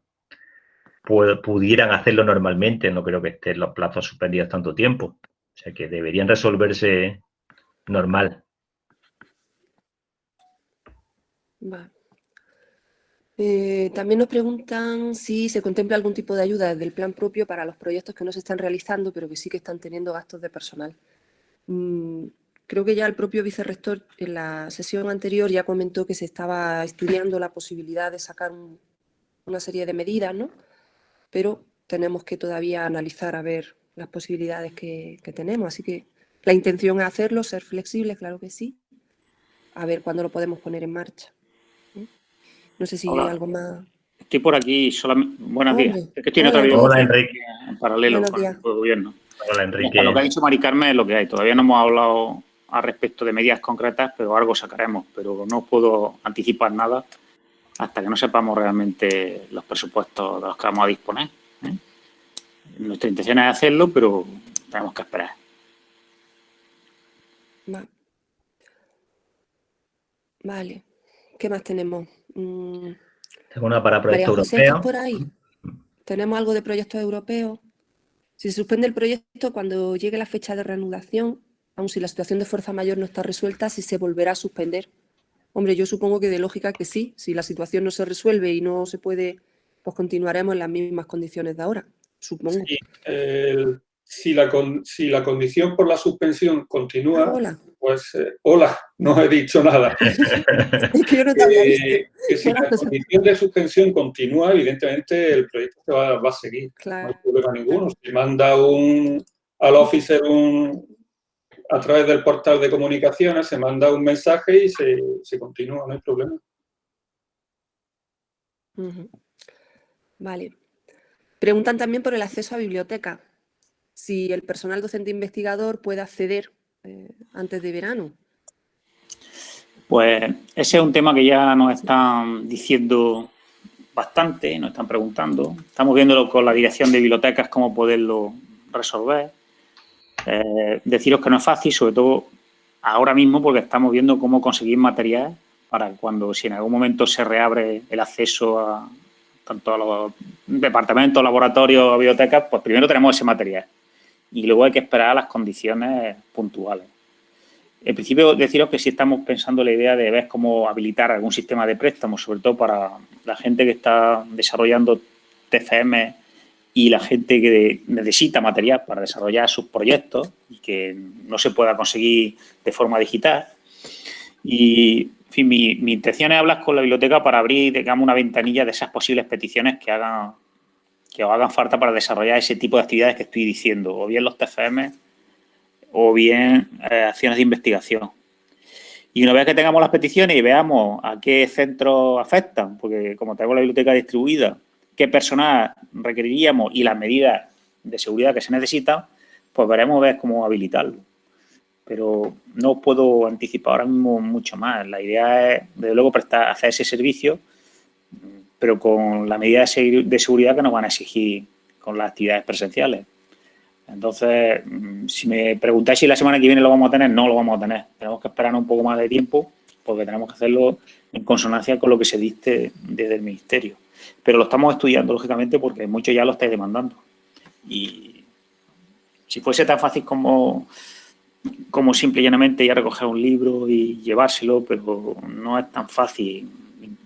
pudieran hacerlo normalmente, no creo que estén los plazos suspendidos tanto tiempo. O sea que deberían resolverse normal. Eh, también nos preguntan si se contempla algún tipo de ayuda desde el plan propio para los proyectos que no se están realizando, pero que sí que están teniendo gastos de personal. Mm, creo que ya el propio vicerrector en la sesión anterior ya comentó que se estaba estudiando la posibilidad de sacar una serie de medidas, ¿no? Pero tenemos que todavía analizar a ver las posibilidades que, tenemos. Así que la intención es hacerlo, ser flexibles, claro que sí. A ver cuándo lo podemos poner en marcha. No sé si hay algo más. Estoy por aquí solamente. Buenos días. Es que estoy en otra Hola, Enrique. En paralelo con el gobierno. Hola, Enrique. Lo que ha dicho Mari Carmen es lo que hay. Todavía no hemos hablado al respecto de medidas concretas, pero algo sacaremos. Pero no puedo anticipar nada hasta que no sepamos realmente los presupuestos de los que vamos a disponer. ¿eh? Nuestra intención es hacerlo, pero tenemos que esperar. Vale. ¿Qué más tenemos? Mm. Una para proyectos europeos. por ahí? ¿Tenemos algo de proyectos europeos? Si se suspende el proyecto, cuando llegue la fecha de reanudación, aun si la situación de fuerza mayor no está resuelta, si se volverá a suspender. Hombre, yo supongo que de lógica que sí. Si la situación no se resuelve y no se puede, pues continuaremos en las mismas condiciones de ahora, supongo. Sí, el, si la, si la condición por la suspensión continúa, hola. pues eh, hola, no he dicho nada. Eh, que si la condición de suspensión continúa, evidentemente el proyecto va, va a seguir. No hay problema ninguno. Si manda un, al officer un, a través del portal de comunicaciones, se manda un mensaje y se, se continúa, no hay problema. Vale. Preguntan también por el acceso a biblioteca si el personal docente investigador puede acceder eh, antes de verano. Pues ese es un tema que ya nos están diciendo bastante, nos están preguntando. Estamos viéndolo con la dirección de bibliotecas, cómo poderlo resolver. Eh, deciros que no es fácil, sobre todo ahora mismo, porque estamos viendo cómo conseguir material para cuando, si en algún momento se reabre el acceso a tanto a los departamentos, laboratorios, bibliotecas, pues primero tenemos ese material y luego hay que esperar a las condiciones puntuales. En principio, deciros que sí estamos pensando la idea de ver cómo habilitar algún sistema de préstamos, sobre todo para la gente que está desarrollando TCM y la gente que necesita material para desarrollar sus proyectos y que no se pueda conseguir de forma digital. Y, mi, intención es hablar con la biblioteca para abrir, digamos, una ventanilla de esas posibles peticiones que hagan que os hagan falta para desarrollar ese tipo de actividades que estoy diciendo, o bien los TFM o bien eh, acciones de investigación. Y una vez que tengamos las peticiones y veamos a qué centros afectan, porque como tenemos la biblioteca distribuida, qué personal requeriríamos y las medidas de seguridad que se necesitan, pues veremos ver cómo habilitarlo. Pero no puedo anticipar ahora mismo mucho más. La idea es, desde luego, prestar, hacer ese servicio pero con la medida de seguridad que nos van a exigir con las actividades presenciales. Entonces, si me preguntáis si la semana que viene lo vamos a tener, no lo vamos a tener. Tenemos que esperar un poco más de tiempo porque tenemos que hacerlo en consonancia con lo que se diste desde el Ministerio. Pero lo estamos estudiando, lógicamente, porque muchos ya lo estáis demandando. Y si fuese tan fácil como, como simple y llanamente ir a recoger un libro y llevárselo, pero no es tan fácil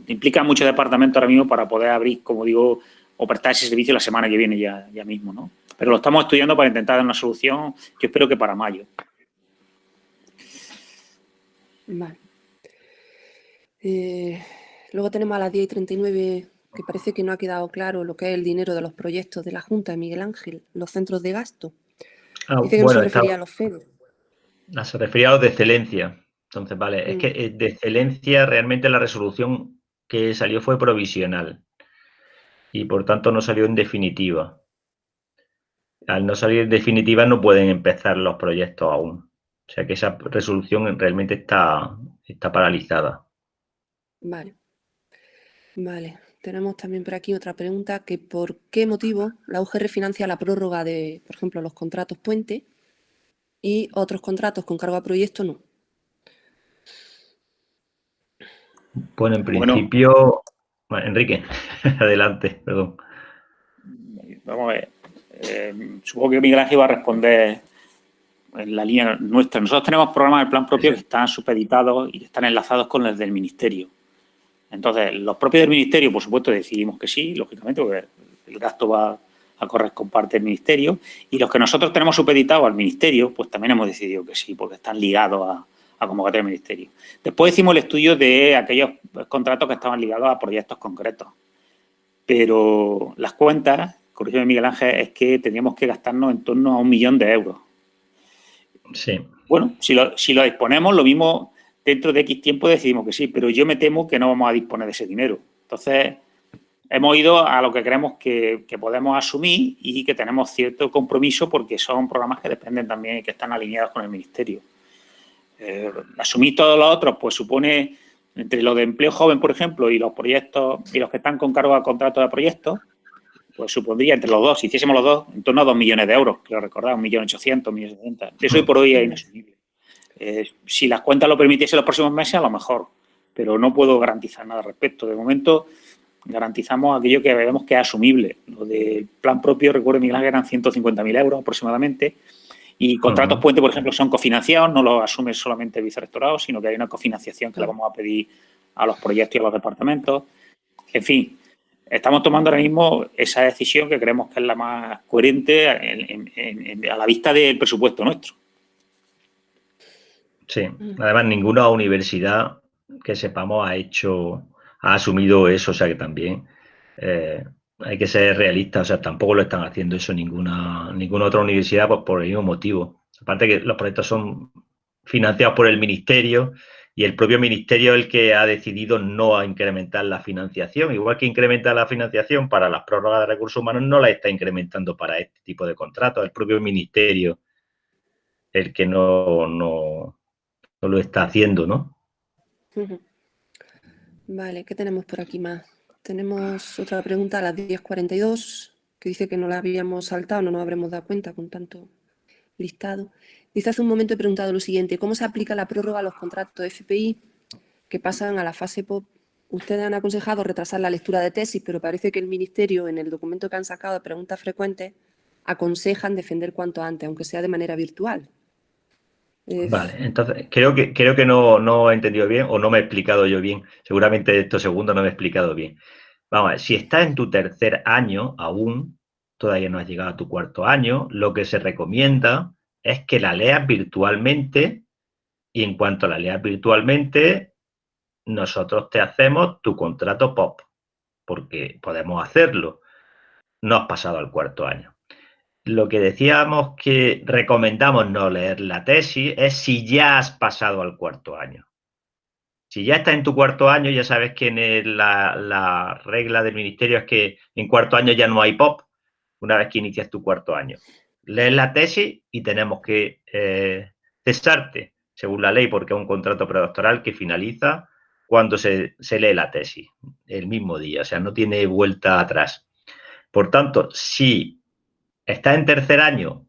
implica mucho departamento ahora mismo para poder abrir, como digo, o prestar ese servicio la semana que viene ya, ya mismo, ¿no? Pero lo estamos estudiando para intentar dar una solución, yo espero que para mayo. Vale. Eh, luego tenemos a las 10 y 39, que parece que no ha quedado claro lo que es el dinero de los proyectos de la Junta de Miguel Ángel, los centros de gasto. Ah, Dice que no se refería a los FEDER. No, se refería a los de excelencia. Entonces, vale, es que eh, de excelencia realmente la resolución que salió fue provisional y por tanto no salió en definitiva. Al no salir en definitiva no pueden empezar los proyectos aún. O sea que esa resolución realmente está, está paralizada. Vale. Vale. Tenemos también por aquí otra pregunta, que por qué motivo la UGR financia la prórroga de, por ejemplo, los contratos puente y otros contratos con cargo a proyecto no. Bueno, en principio... Enrique, adelante, perdón. Vamos a ver. Eh, supongo que Miguel Ángel va a responder en la línea nuestra. Nosotros tenemos programas de plan propio que están supeditados y están enlazados con los del Ministerio. Entonces, los propios del Ministerio, por supuesto, decidimos que sí, lógicamente, porque el gasto va a correr con parte del Ministerio. Y los que nosotros tenemos supeditados al Ministerio, pues también hemos decidido que sí, porque están ligados a, a convocatoria del Ministerio. Después hicimos el estudio de aquellos contratos que estaban ligados a proyectos concretos. Pero las cuentas, corrígeme Miguel Ángel, es que teníamos que gastarnos en torno a un millón de euros. Sí. Bueno, si lo, si lo disponemos, lo mismo dentro de X tiempo decidimos que sí, pero yo me temo que no vamos a disponer de ese dinero. Entonces, hemos ido a lo que creemos que, que, podemos asumir y que tenemos cierto compromiso porque son programas que dependen también y que están alineados con el Ministerio. Eh, asumir todos los otros, pues supone, entre lo de empleo joven, por ejemplo, y los proyectos, y los que están con cargo a contrato de proyectos, pues supondría entre los dos, si hiciésemos los dos, en torno a dos millones de euros, quiero recordar, un millón ochocientos, un millón setenta. Eso hoy por hoy es inasumible. Eh, si las cuentas lo permitiesen los próximos meses, a lo mejor, pero no puedo garantizar nada al respecto. De momento, garantizamos aquello que vemos que es asumible. Lo del plan propio, recuerdo, Miguel Ángel, eran 150.000 euros aproximadamente, y contratos puente, por ejemplo, son cofinanciados, no lo asume solamente el vicerrectorado, sino que hay una cofinanciación que le vamos a pedir a los proyectos y a los departamentos. En fin, estamos tomando ahora mismo esa decisión que creemos que es la más coherente a la vista del presupuesto nuestro. Sí, además ninguna universidad que sepamos ha hecho, ha asumido eso, o sea que también eh, hay que ser realistas, o sea, tampoco lo están haciendo eso ninguna, ninguna otra universidad pues, por el mismo motivo. Aparte que los proyectos son financiados por el ministerio y el propio ministerio es el que ha decidido no incrementar la financiación. Igual que incrementa la financiación para las prórrogas de recursos humanos, no la está incrementando para este tipo de contratos. El propio ministerio el que no, no, no lo está haciendo, ¿no? Vale, ¿qué tenemos por aquí más? Tenemos otra pregunta a las 10.42 que dice que no la habíamos saltado, no nos habremos dado cuenta con tanto listado. Dice hace un momento he preguntado lo siguiente, ¿cómo se aplica la prórroga a los contratos FPI que pasan a la fase POP? Ustedes han aconsejado retrasar la lectura de tesis, pero parece que el Ministerio, en el documento que han sacado de preguntas frecuentes, aconsejan defender cuanto antes, aunque sea de manera virtual. Vale, entonces creo que, creo que no, no he entendido bien o no me he explicado yo bien. Seguramente estos segundos no me he explicado bien. Vamos a ver, si estás en tu tercer año aún, todavía no has llegado a tu cuarto año, lo que se recomienda es que la leas virtualmente y en cuanto la leas virtualmente, nosotros te hacemos tu contrato POP, porque podemos hacerlo. No has pasado al cuarto año. Lo que decíamos que recomendamos no leer la tesis es si ya has pasado al cuarto año. Si ya estás en tu cuarto año, ya sabes que en la, la regla del ministerio es que en cuarto año ya no hay POP, una vez que inicias tu cuarto año lees la tesis y tenemos que eh, cesarte, según la ley, porque es un contrato predoctoral que finaliza cuando se, lee la tesis, el mismo día, o sea, no tiene vuelta atrás. Por tanto, si estás en tercer año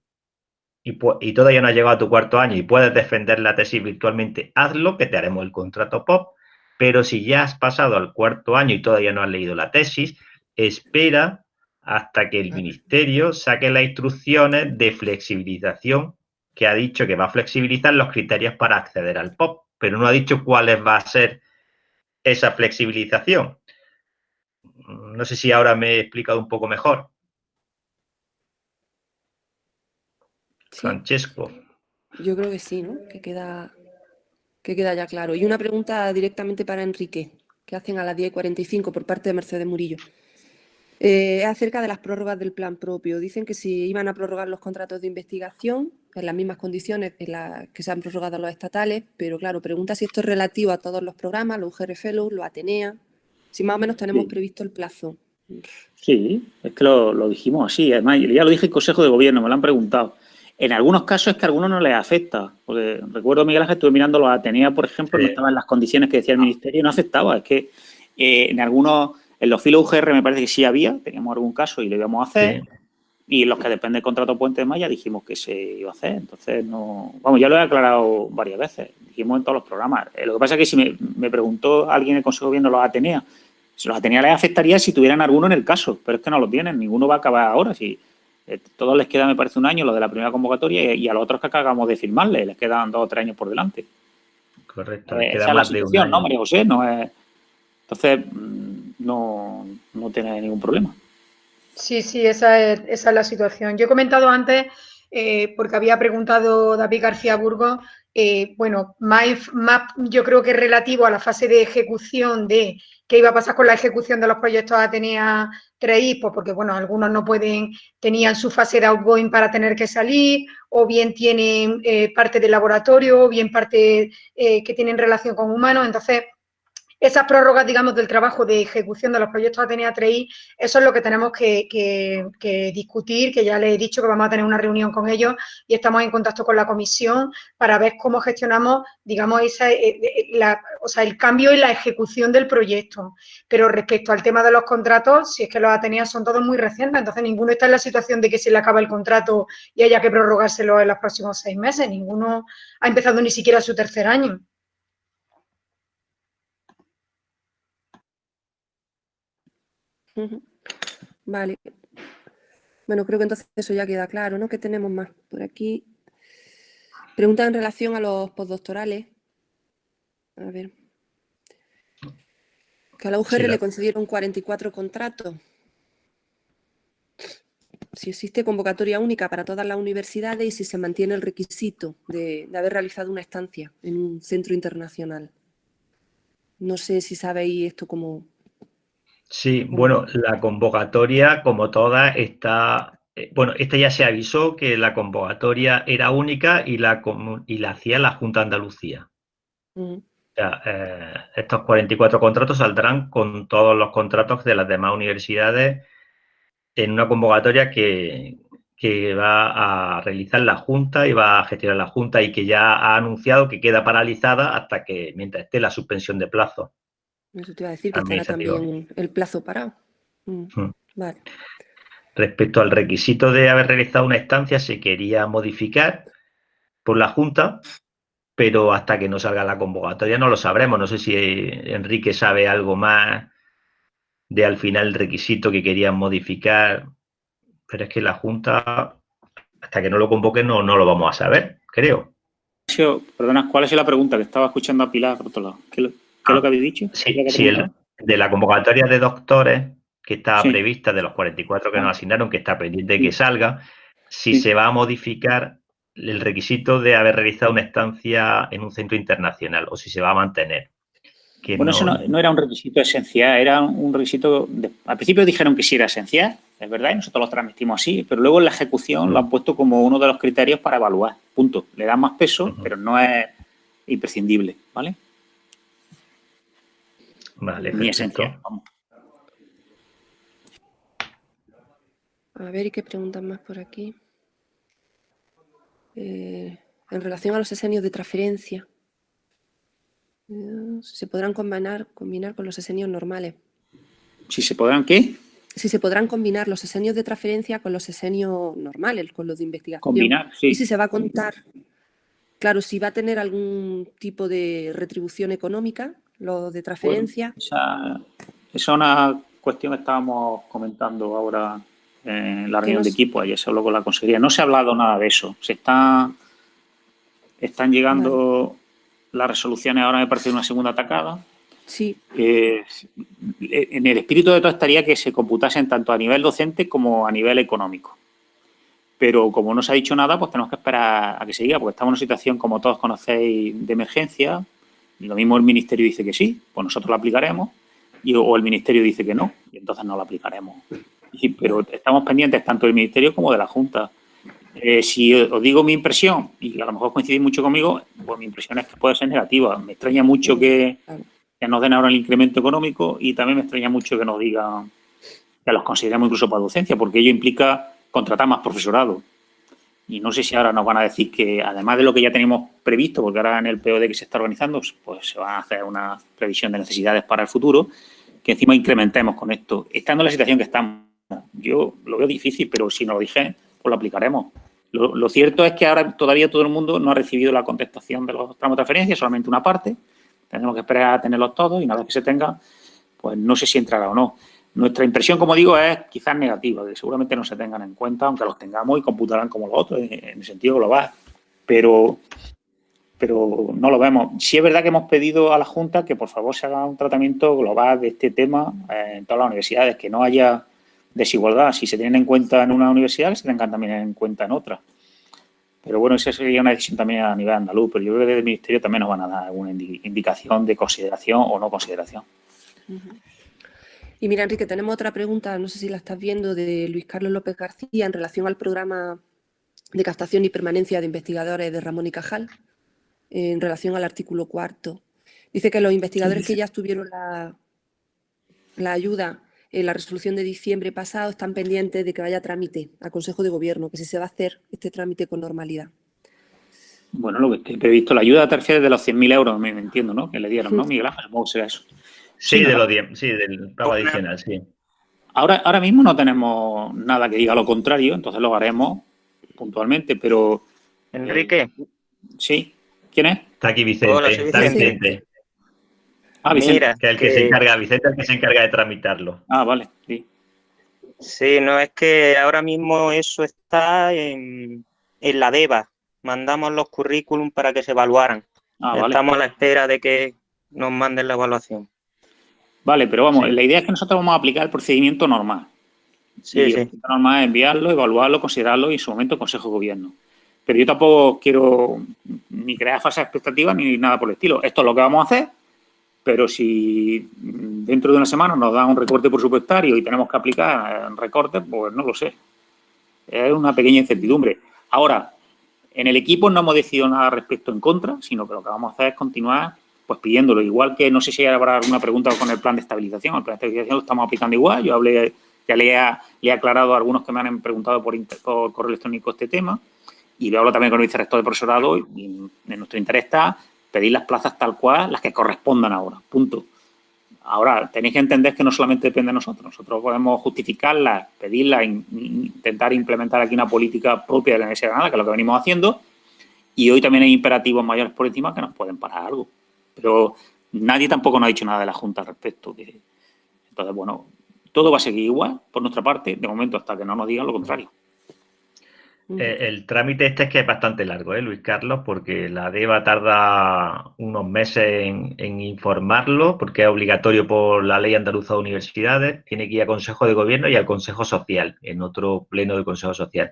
y, y, todavía no has llegado a tu cuarto año y puedes defender la tesis virtualmente, hazlo, que te haremos el contrato POP, pero si ya has pasado al cuarto año y todavía no has leído la tesis, espera hasta que el ministerio saque las instrucciones de flexibilización que ha dicho que va a flexibilizar los criterios para acceder al POP, pero no ha dicho cuáles va a ser esa flexibilización. No sé si ahora me he explicado un poco mejor. Francesco. Yo creo que sí, ¿no? Que queda, que queda ya claro. Y una pregunta directamente para Enrique, que hacen a las 10.45 por parte de Mercedes Murillo. Eh, acerca de las prórrogas del plan propio. Dicen que si iban a prorrogar los contratos de investigación en las mismas condiciones en las que se han prorrogado los estatales, pero claro, pregunta si esto es relativo a todos los programas, los UGR Fellows, los Atenea, si más o menos tenemos previsto el plazo. Sí, es que lo, dijimos así. Además, ya lo dije el Consejo de Gobierno, me lo han preguntado. En algunos casos es que a algunos no les afecta. Porque recuerdo, Miguel Ángel, estuve mirando los Atenea, por ejemplo, no estaban las condiciones que decía el Ministerio y no afectaba. Es que eh, en algunos en los filos UGR me parece que sí había, teníamos algún caso y lo íbamos a hacer. Y los que dependen del contrato Puente de Maya dijimos que se iba a hacer. Entonces, no. Vamos, ya lo he aclarado varias veces. Dijimos en todos los programas. Eh, lo que pasa es que si me, preguntó alguien en el Consejo viendo los Atenea, si los Atenea les afectaría si tuvieran alguno en el caso, pero es que no lo tienen, ninguno va a acabar ahora. Si, eh, todos les queda, me parece, un año lo de la primera convocatoria y, a los otros que acabamos de firmarle, les quedan dos o tres años por delante. Correcto. Eh, esa es la situación, ¿no, María José? No es... Entonces, no, no tiene ningún problema. Sí, sí, esa es, esa es la situación. Yo he comentado antes, eh, porque había preguntado David García Burgos, eh, bueno, más, más, yo creo que es relativo a la fase de ejecución de qué iba a pasar con la ejecución de los proyectos Atenea 3 pues porque, bueno, algunos no pueden, tenían su fase de outgoing para tener que salir, o bien tienen eh, parte de laboratorio, o bien parte que tienen relación con humanos, entonces esas prórrogas, digamos, del trabajo de ejecución de los proyectos Atenea 3 eso es lo que tenemos que, discutir, que ya les he dicho que vamos a tener una reunión con ellos y estamos en contacto con la comisión para ver cómo gestionamos, digamos, esa, eh, eh, o sea, el cambio en la ejecución del proyecto. Pero respecto al tema de los contratos, si es que los Atenea son todos muy recientes, entonces ninguno está en la situación de que se le acaba el contrato y haya que prorrogárselo en los próximos seis meses, ninguno ha empezado ni siquiera su tercer año. Vale. Bueno, creo que entonces eso ya queda claro, ¿no? ¿Qué tenemos más por aquí? Pregunta en relación a los postdoctorales. A ver. Que a la UGR le concedieron 44 contratos. Si existe convocatoria única para todas las universidades y si se mantiene el requisito de, haber realizado una estancia en un centro internacional. No sé si sabéis esto como... Sí, bueno, la convocatoria, como toda, está... Eh, bueno, esta ya se avisó que la convocatoria era única y la, y la hacía la Junta de Andalucía. Eh, estos 44 contratos saldrán con todos los contratos de las demás universidades en una convocatoria que, va a realizar la Junta y va a gestionar la Junta y que ya ha anunciado que queda paralizada hasta que, mientras esté la suspensión de plazo. Eso te iba a decir que estará también el plazo parado. Mm, mm. Respecto al requisito de haber realizado una estancia, se quería modificar por la Junta pero hasta que no salga la convocatoria no lo sabremos. No sé si Enrique sabe algo más de al final el requisito que querían modificar, pero es que la Junta, hasta que no lo convoque, no, no lo vamos a saber, creo. Perdona, ¿cuál es la pregunta? Que estaba escuchando a Pilar por otro lado. ¿Qué, es lo que habéis dicho? Sí, de la convocatoria de doctores que estaba prevista, de los 44 que nos ah. asignaron, que está pendiente de que salga, si se va a modificar el requisito de haber realizado una estancia en un centro internacional o si se va a mantener. bueno, eso no, era un requisito esencial, era un requisito... al principio dijeron que sí era esencial, es verdad, y nosotros lo transmitimos así, pero luego en la ejecución lo han puesto como uno de los criterios para evaluar, punto. Le dan más peso, pero no es imprescindible, ¿vale? Vale, Ni esencial, A ver, ¿y qué preguntan más por aquí? Eh, en relación a los esenios de transferencia. Eh, se podrán combinar, combinar con los esenios normales. ¿Si se podrán qué? Si se podrán combinar los esenios de transferencia con los esenios normales, con los de investigación. Combinar, sí. Y si se va a contar, claro, si va a tener algún tipo de retribución económica, lo de transferencia. esa es una cuestión que estábamos comentando ahora en la reunión de equipo, ayer se habló con la consejería. No se ha hablado nada de eso. Se está, están llegando las resoluciones, ahora me parece una segunda atacada. Sí. en el espíritu de todo estaría que se computasen tanto a nivel docente como a nivel económico. Pero como no se ha dicho nada, pues tenemos que esperar a que se diga, porque estamos en una situación, como todos conocéis, de emergencia. Lo mismo el Ministerio dice que sí, pues nosotros lo aplicaremos, y, o el Ministerio dice que no, y entonces no lo aplicaremos pero estamos pendientes tanto del Ministerio como de la Junta. Eh, si os digo mi impresión, y a lo mejor coincidís mucho conmigo, pues mi impresión es que puede ser negativa. Me extraña mucho que, nos den ahora el incremento económico y también me extraña mucho que nos digan que los consideremos incluso para docencia, porque ello implica contratar más profesorado. Y no sé si ahora nos van a decir que, además de lo que ya tenemos previsto, porque ahora en el POD que se está organizando, pues se va a hacer una previsión de necesidades para el futuro, que encima incrementemos con esto. Estando en la situación que estamos, yo lo veo difícil, pero si no lo dije, pues lo aplicaremos. Lo, cierto es que ahora todavía todo el mundo no ha recibido la contestación de los tramos de transferencia, solamente una parte. Tenemos que esperar a tenerlos todos y una vez que se tenga, pues no sé si entrará o no. Nuestra impresión, como digo, es quizás negativa, que seguramente no se tengan en cuenta, aunque los tengamos y computarán como los otros, en el sentido global. Pero, pero no lo vemos. Sí es verdad que hemos pedido a la Junta que por favor se haga un tratamiento global de este tema en todas las universidades, que no haya desigualdad. Si se tienen en cuenta en una universidad, se tengan también en cuenta en otra. Pero bueno, esa sería una decisión también a nivel andaluz, pero yo creo que desde el Ministerio también nos van a dar alguna indicación de consideración o no consideración. Y mira, Enrique, tenemos otra pregunta, no sé si la estás viendo, de Luis Carlos López García en relación al programa de captación y permanencia de investigadores de Ramón y Cajal, en relación al artículo cuarto. Dice que los investigadores que ya tuvieron la, la ayuda en la resolución de diciembre pasado están pendientes de que vaya trámite al Consejo de Gobierno, que si se va a hacer este trámite con normalidad. Bueno, lo que esté previsto, la ayuda terciaria de los 100.000 euros, me entiendo, ¿no? Que le dieron, ¿no, Miguel Ángel? Que será eso. Sí, de los 10, sí, del pago adicional, sí. Ahora, ahora mismo no tenemos nada que diga lo contrario, entonces lo haremos puntualmente, pero... Enrique. sí, ¿quién es? Está aquí Vicente, está Vicente. Ah, Vicente, que el que, se encarga, Vicente el que se encarga de tramitarlo. Ah, vale, sí. Sí, no, es que ahora mismo eso está en, la DEVA. Mandamos los currículum para que se evaluaran. Ah, Estamos a la espera de que nos manden la evaluación. Vale, pero vamos, la idea es que nosotros vamos a aplicar el procedimiento normal. Sí, y sí. normal es enviarlo, evaluarlo, considerarlo y en su momento Consejo de Gobierno. Pero yo tampoco quiero ni crear falsas expectativas ni nada por el estilo. Esto es lo que vamos a hacer, pero si dentro de una semana nos da un recorte presupuestario y tenemos que aplicar recortes, pues no lo sé. Es una pequeña incertidumbre. Ahora, en el equipo no hemos decidido nada respecto en contra, sino que lo que vamos a hacer es continuar pues pidiéndolo. Igual que no sé si habrá alguna pregunta con el plan de estabilización. El plan de estabilización lo estamos aplicando igual. Yo hablé, ya le he, aclarado a algunos que me han preguntado por correo electrónico este tema. Y hablo también con el vicerrector de profesorado y en nuestro interés está pedir las plazas tal cual, las que correspondan ahora, punto. Ahora, tenéis que entender que no solamente depende de nosotros. Nosotros podemos justificarlas, pedirlas, intentar implementar aquí una política propia de la Universidad de Granada, que es lo que venimos haciendo. Y hoy también hay imperativos mayores por encima que nos pueden parar algo. Pero nadie tampoco nos ha dicho nada de la Junta al respecto. Entonces, bueno, todo va a seguir igual por nuestra parte, de momento, hasta que no nos digan lo contrario. Eh, el trámite este es que es bastante largo, ¿eh, Luis Carlos? Porque la DEVA tarda unos meses en, informarlo, porque es obligatorio por la ley andaluza de universidades, tiene que ir al Consejo de Gobierno y al Consejo Social, en otro pleno del Consejo Social.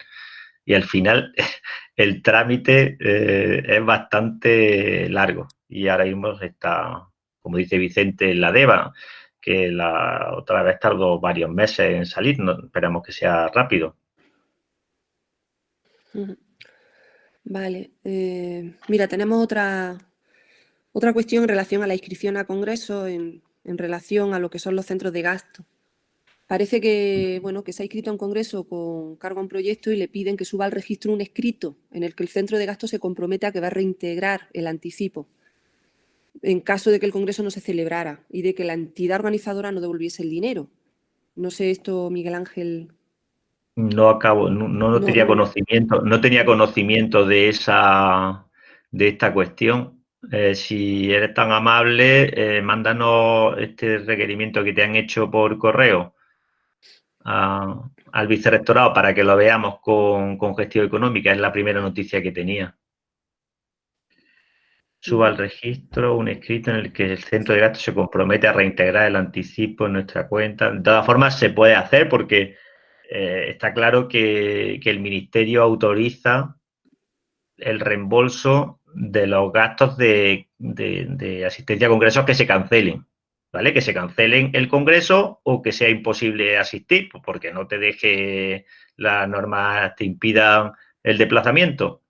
Y al final el trámite eh, es bastante largo y ahora mismo está, como dice Vicente, en la DEVA, que la otra vez tardó varios meses en salir, no, esperamos que sea rápido. Vale. Eh, mira, tenemos otra, otra cuestión en relación a la inscripción a congreso, en, relación a lo que son los centros de gasto. Parece que, bueno, que se ha inscrito a un congreso con cargo a un proyecto y le piden que suba al registro un escrito en el que el centro de gasto se compromete a que va a reintegrar el anticipo en caso de que el congreso no se celebrara y de que la entidad organizadora no devolviese el dinero. No sé esto, Miguel Ángel, no acabo, no, tenía conocimiento, no tenía conocimiento de esa de esta cuestión. Eh, si eres tan amable, eh, mándanos este requerimiento que te han hecho por correo al vicerrectorado para que lo veamos con, gestión económica. Es la primera noticia que tenía. Suba al registro un escrito en el que el centro de gastos se compromete a reintegrar el anticipo en nuestra cuenta. De todas formas, se puede hacer porque eh, está claro que, el Ministerio autoriza el reembolso de los gastos de, asistencia a congresos que se cancelen, ¿vale? Que se cancelen el congreso o que sea imposible asistir, pues porque no te deje las normas te impidan el desplazamiento,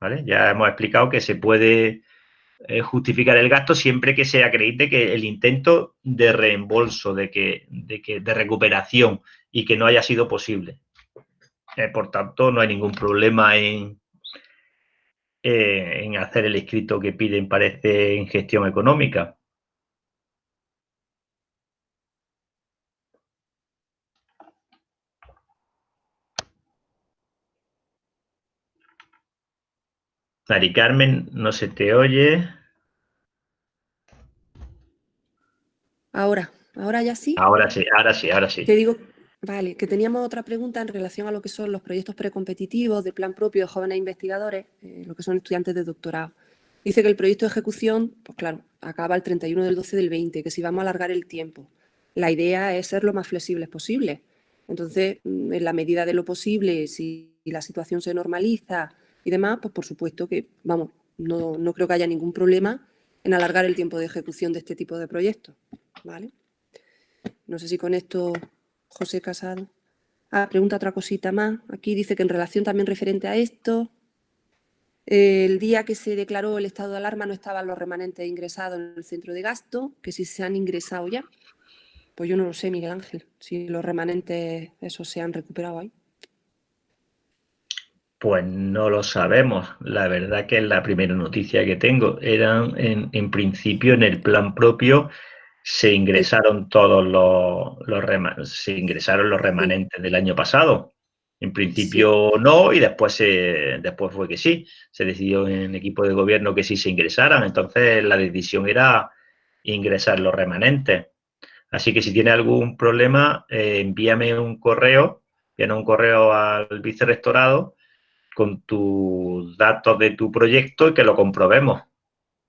¿vale? Ya hemos explicado que se puede eh, justificar el gasto siempre que se acredite que el intento de reembolso, de que, de que, de recuperación y que no haya sido posible. Eh, por tanto, no hay ningún problema en, eh, en hacer el escrito que piden, parece, en gestión económica. Mari Carmen, no se te oye. Ahora, ahora ya sí. Ahora sí, ahora sí, ahora sí. Te digo Vale, que teníamos otra pregunta en relación a lo que son los proyectos precompetitivos de plan propio de jóvenes investigadores, eh, lo que son estudiantes de doctorado. Dice que el proyecto de ejecución, pues claro, acaba el 31 del 12 del 20, que si vamos a alargar el tiempo, la idea es ser lo más flexibles posible. Entonces, mm, en la medida de lo posible, si la situación se normaliza y demás, pues por supuesto que, vamos, no, no creo que haya ningún problema en alargar el tiempo de ejecución de este tipo de proyectos. ¿vale? No sé si con esto José Casado. Ah, pregunta otra cosita más. Aquí dice que en relación también referente a esto, el día que se declaró el estado de alarma no estaban los remanentes ingresados en el centro de gasto, que si se han ingresado ya. Pues yo no lo sé, Miguel Ángel, si los remanentes esos se han recuperado ahí. Pues no lo sabemos. La verdad que es la primera noticia que tengo. Eran en, en principio en el plan propio se ingresaron todos los, los se ingresaron los remanentes del año pasado. En principio no, y después, después fue que sí. Se decidió en equipo de gobierno que sí se ingresaran. Entonces la decisión era ingresar los remanentes. Así que si tiene algún problema, eh, envíame un correo, envíame un correo al vicerrectorado con tus datos de tu proyecto y que lo comprobemos,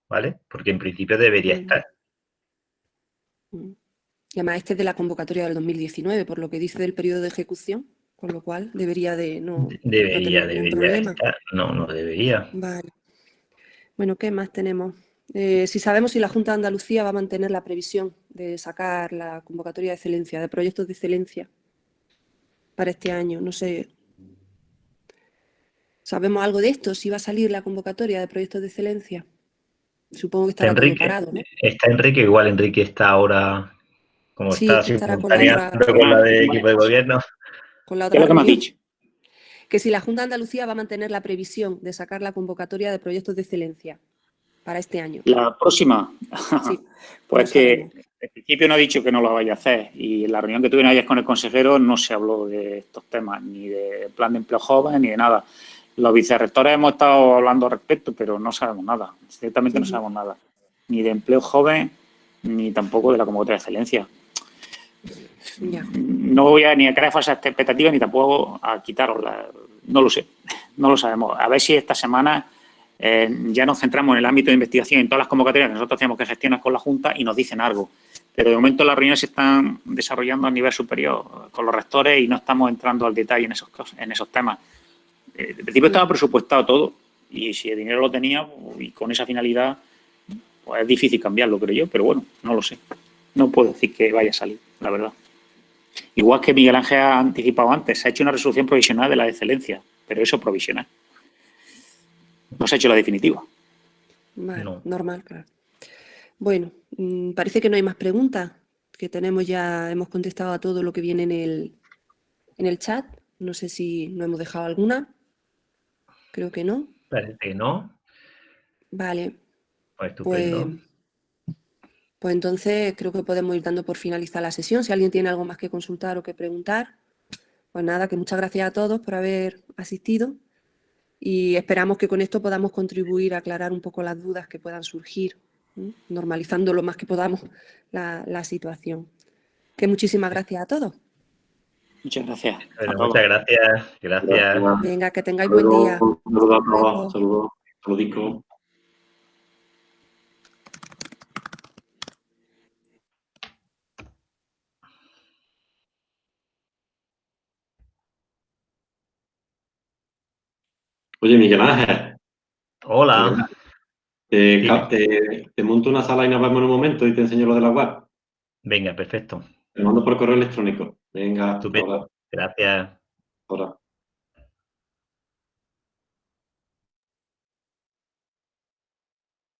¿vale? Porque en principio debería estar. Mm. Y además este es de la convocatoria del 2019, por lo que dice del periodo de ejecución, con lo cual debería de no, debería, no debería No, no debería. Vale. Bueno, ¿qué más tenemos? Eh, si sabemos si la Junta de Andalucía va a mantener la previsión de sacar la convocatoria de excelencia, de proyectos de excelencia para este año, no sé. ¿Sabemos algo de esto? ¿Si va a salir la convocatoria de proyectos de excelencia? Supongo que estará Enrique, preparado, ¿no? Está Enrique, igual Enrique está ahora, como está, con la, con la de equipo de gobierno. Con la otra ¿Qué que me has dicho? Que si la Junta de Andalucía va a mantener la previsión de sacar la convocatoria de proyectos de excelencia para este año. La próxima. Sí, pues que en principio no ha dicho que no lo vaya a hacer y en la reunión que tuvieron ayer con el consejero no se habló de estos temas, ni de plan de empleo joven, ni de nada. Los vicerrectores hemos estado hablando al respecto, pero no sabemos nada, ciertamente no sabemos nada. Ni de empleo joven, ni tampoco de la convocatoria de excelencia. No voy a ni a crear falsas expectativas, ni tampoco a quitaroslas. No lo sé, no lo sabemos. A ver si esta semana eh, ya nos centramos en el ámbito de investigación, en todas las convocatorias que nosotros tenemos que gestionar con la Junta y nos dicen algo. Pero de momento las reuniones se están desarrollando a nivel superior con los rectores y no estamos entrando al detalle en esos, en esos temas. Eh, en principio estaba presupuestado todo y si el dinero lo tenía y con esa finalidad, pues es difícil cambiarlo, creo yo, pero bueno, no lo sé. No puedo decir que vaya a salir, la verdad. Igual que Miguel Ángel ha anticipado antes, se ha hecho una resolución provisional de la excelencia, pero eso provisional. No se ha hecho la definitiva. normal, claro. Bueno, mm, parece que no hay más preguntas, que tenemos ya, hemos contestado a todo lo que viene en el, en el chat. No sé si no hemos dejado alguna. Creo que no. Parece que no. Vale. Pues, pues, pues, entonces creo que podemos ir dando por finalizar la sesión. Si alguien tiene algo más que consultar o que preguntar, pues nada, que muchas gracias a todos por haber asistido y esperamos que con esto podamos contribuir a aclarar un poco las dudas que puedan surgir, normalizando lo más que podamos la, la situación. Que muchísimas gracias a todos. Muchas gracias. muchas gracias. Gracias. Venga, que tengáis buen día. Saludos Saludos. Saludos. Oye, Miguel Ángel. Hola. Te, te, monto una sala y nos vemos en un momento y te enseño lo de la web. Venga, perfecto. Te mando por correo electrónico. Venga. Estupendo. Gracias. Ahora.